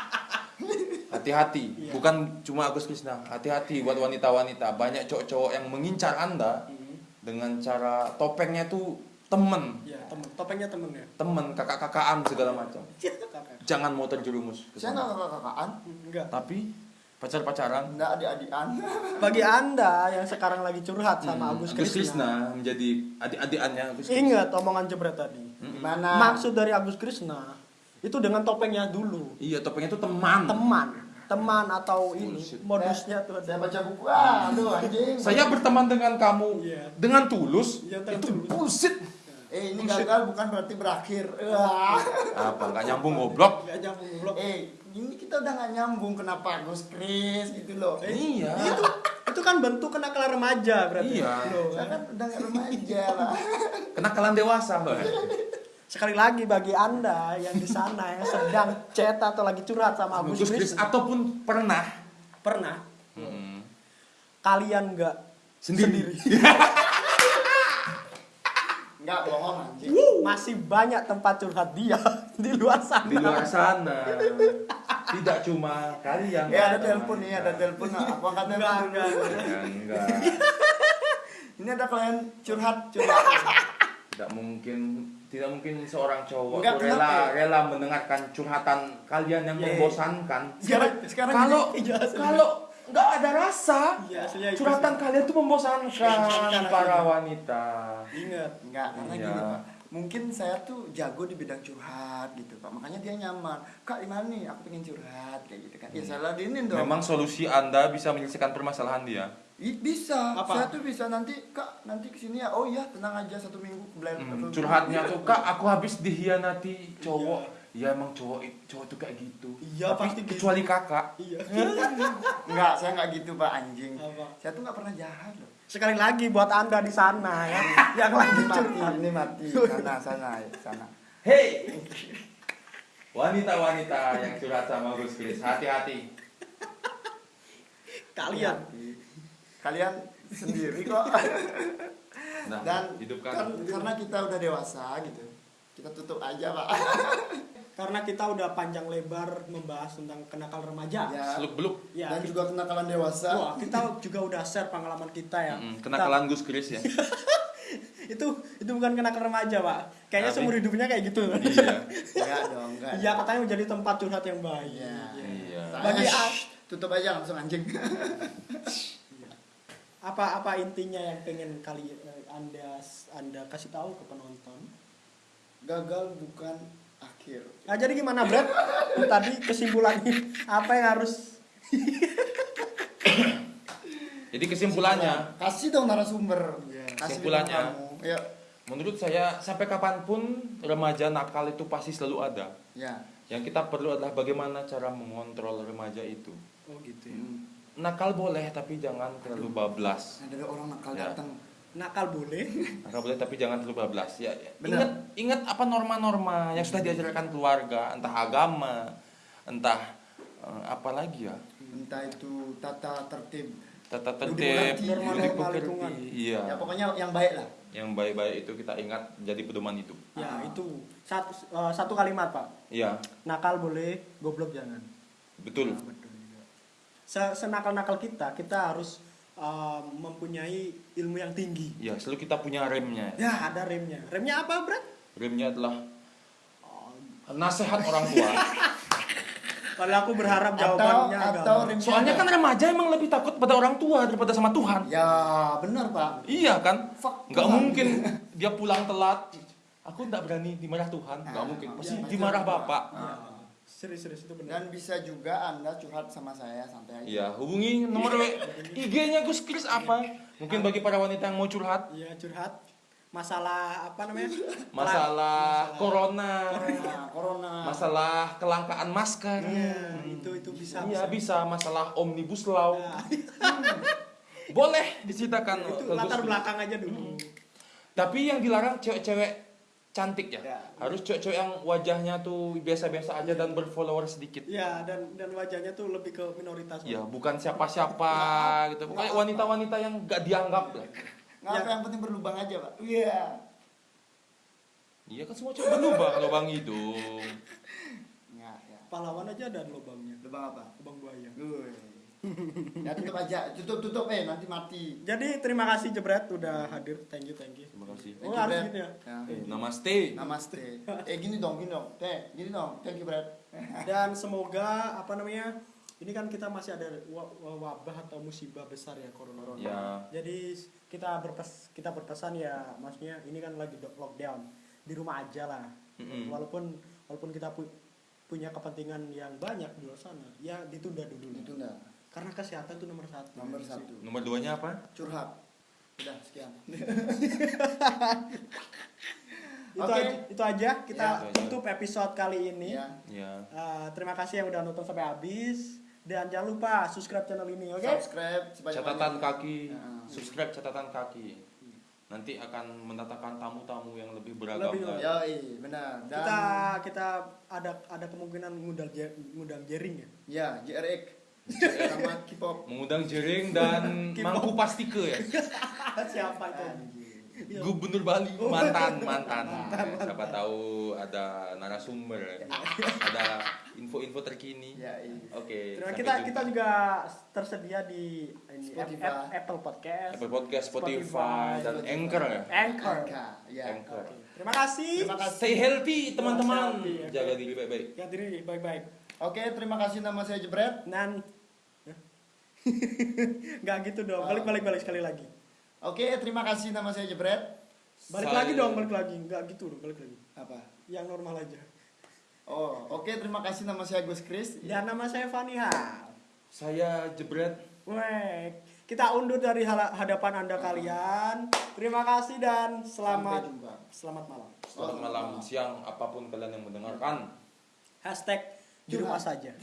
Hati-hati. Bukan cuma Agus Krisna. Hati-hati buat wanita-wanita. Banyak cowok-cowok yang mengincar anda dengan cara topengnya tuh temen, ya temen topengnya temen ya temen, kakak-kakaan segala macam. Kakak. Jangan mau terjerumus. Saya nggak kakak-kakaan, enggak Tapi pacar-pacaran. nggak adik-adikan. bagi anda yang sekarang lagi curhat sama Hmm, Agus Agus Krisna Krisna menjadi adik-adikannya Agus Krisna. ingat omongan jebret tadi Gimana? maksud dari Agus Krisna itu dengan topengnya dulu Iya, topengnya itu teman. teman teman atau ini Bullshit. modusnya tuh Saya ada baca buku, ah, aduh anjing. Saya berteman dengan kamu Iya. dengan tulus. Iya, dengan itu tulus. bullshit. Eh ini gagal bukan berarti berakhir. Wah. Apa nggak nyambung goblok? nggak nyambung blok Eh ini kita udah nggak nyambung kenapa Gus Kris gitu loh. Eh, Iya. itu itu kan bentuk kenakalan remaja berarti Iya. Loh, saya kan udah nggak remaja lah. Kenakalan dewasa, Mbak. sekali lagi bagi anda yang di sana yang sedang chat atau lagi curhat sama Agus Agus Kris ataupun pernah pernah Hmm. kalian nggak Sendiri. Nggak bohong anjing. masih banyak tempat curhat dia di luar sana di luar sana. Tidak cuma kalian. Eh ada telepon nih, ada telepon. Aku angkat Enggak, telepon. enggak, Ya, enggak. Ini ada klien curhat, curhat. Tidak mungkin tidak mungkin seorang cowok Enggak, rela kenapa? rela mendengarkan curhatan kalian yang Iya, iya. membosankan. Sekarang sekarang Kalau. Iya, kalau nggak ada rasa, Iya, aslinya itu curhatan kalian tuh membosankan para wanita. ingat Enggak, karena Iya. gini Pak. Mungkin saya tuh jago di bidang curhat gitu Pak. Makanya dia nyaman. Kak di mana nih? Aku pengen curhat kayak gitu kan. Ya saya ladenin dong. Memang solusi Anda bisa menyelesaikan permasalahan dia. Ih, bisa. Apa? Saya tuh bisa nanti Kak nanti ke sini ya. Oh iya tenang aja satu minggu belajar. Hmm, curhatnya tuh kak aku habis dihianati cowok ya emang cowok cowok tuh kayak gitu Iya, Tapi pasti gitu. kecuali kakak iya Enggak, saya enggak gitu Pak anjing. Apa? Saya tuh enggak pernah jahat loh. sekali lagi buat anda di sana ya yang lagi mati, ini mati. Sana, sana, sana. hei wanita-wanita yang curhat sama Gus Kris hati-hati kalian Kalian sendiri kok. nah Dan hidupkan kan, karena kita udah dewasa gitu. Kita tutup aja, Pak. Karena kita udah panjang lebar membahas tentang kenakalan remaja Ya. seluk beluk ya Dan kita, juga kenakalan dewasa. wah, kita juga udah share pengalaman kita ya Mm, kenakalan Gus Kris ya itu itu bukan kenakalan remaja pak kayaknya Tapi- seumur hidupnya kayak gitu iya Enggak dong, enggak. Iya katanya menjadi tempat curhat yang baik Iya. iya Bagi tutup aja langsung anjing. apa apa intinya yang pengen kali eh, anda anda kasih tahu ke penonton Gagal bukan nah jadi gimana Brad tadi kesimpulannya apa yang harus Jadi kesimpulannya, Kasih dong narasumber. Kasih Kesimpulannya. Ya. menurut saya sampai kapan pun remaja nakal itu pasti selalu ada. Ya. Yang kita perlu adalah bagaimana cara mengontrol remaja itu. oh gitu Hmm. Nakal boleh tapi jangan terlalu bablas. Ada orang nakal Ya. datang. Nakal boleh Nakal boleh tapi jangan terlalu bablas. Ya, ya. Benar. ingat ingat apa norma-norma yang sudah diajarkan keluarga, entah agama, entah eh, apa lagi ya, Entah itu tata tertib. tata tertib, norma-norma pekerti. lingkungan. Iya. Ya pokoknya yang baik lah. Yang baik-baik itu kita ingat jadi pedoman hidup. ya Ah. itu satu eh, satu kalimat pak Iya, nakal boleh goblok jangan betul. Nah, betul juga. Se- senakal-nakal kita kita harus eh, mempunyai ilmu yang tinggi Ya, selalu kita punya remnya. ya ada remnya remnya apa Brad Remnya adalah nasihat orang tua. kalau aku berharap Atau jawabannya atau agama. Soalnya kan remaja emang lebih takut pada orang tua daripada sama Tuhan. Ya benar pak. Iya kan? Fuck Nggak Tuhan. mungkin dia pulang telat. Aku nggak berani dimarah Tuhan. Nggak Ah, mungkin. Pasti pasti dimarah bapak. Ya, serius-serius itu benar. Dan bisa juga anda curhat sama saya santai aja. Iya, hubungi nomor IG-nya Gus Kris apa? Mungkin bagi para wanita yang mau curhat. Iya curhat. Masalah apa namanya? Masalah corona, Nah, corona. masalah kelangkaan masker. Iya, itu itu bisa Iya bisa. masalah omnibus law. Nah, Boleh diceritakan itu latar belakang aja dulu. Tapi yang dilarang cewek-cewek cantik ya. Ya. Harus cewek-cewek yang wajahnya tuh biasa-biasa aja dan berfollower sedikit. ya dan dan wajahnya tuh lebih ke minoritas Ya, bukan siapa-siapa gitu. Pokoknya wanita-wanita yang gak dianggap lah. Nggak apa Ya. yang penting berlubang aja pak. Iya. Iya kan semua cewek berlubang lubang hidung. Ya, ya. pahlawan aja ada lubangnya Lubang apa? lubang buaya Gue. ya tutup aja, tutup tutup eh nanti mati. jadi terima kasih Jebret udah hadir thank you thank you Terima kasih. Oh, Thank you, harus gitu ya? Ya. Eh, namaste. Namaste. Eh gini dong, gini dong. Teh, gini dong. Thank you, Brad. dan semoga apa namanya ini kan kita masih ada wa- wa- wabah atau musibah besar ya corona Ya. jadi kita berpes kita berpesan ya maksudnya ini kan lagi do- lockdown di rumah aja lah Mm-mm. walaupun walaupun kita pu- punya kepentingan yang banyak di luar sana ya ditunda dulu lah. Karena kesehatan itu nomor satu Nomor satu. Nomor duanya apa? Curhat. Udah, sekian. itu, Oke. aja, itu aja kita Ya, tutup episode kali ini Ya. Ya. Uh, terima kasih yang udah nonton sampai habis dan jangan lupa subscribe channel ini oke Subscribe sebanyak Catatan kaki, Ya. subscribe catatan kaki. Nanti akan mendatangkan tamu-tamu yang lebih beragam. Lebih- lah. Ya, benar. Dan kita kita ada ada kemungkinan ngundang ngundang jering ya ya, JRX sama K-pop. Mengundang jering dan mangku pastike ya. siapa itu. Gubernur Bali mantan mantan. Siapa tahu ada narasumber, ada info-info terkini. Ya, iya. Oke. Sampai kita jumpa. kita juga tersedia di ini, Spotify. App- Apple Podcast Apple Podcast, Spotify, Spotify, dan Spotify. Anchor ya. Anchor Angka, ya. Anchor. Oke. terima kasih Terima kasih. Stay healthy teman-teman. Oke. Jaga diri baik-baik. ya diri baik-baik Oke, terima kasih nama saya Jebret. nan nggak gitu dong balik balik balik sekali lagi Oke, terima kasih nama saya Jebret. balik Saya- lagi dong balik lagi nggak gitu dong balik lagi Apa? yang normal aja Oh, oke terima kasih nama saya Gus Kris. dan nama saya Faniha Saya jebret. Weh, kita undur dari hadapan anda kalian. Terima kasih dan selamat selamat malam. Selamat malam, siang, apa pun kalian yang mendengarkan. Hashtag di rumah saja.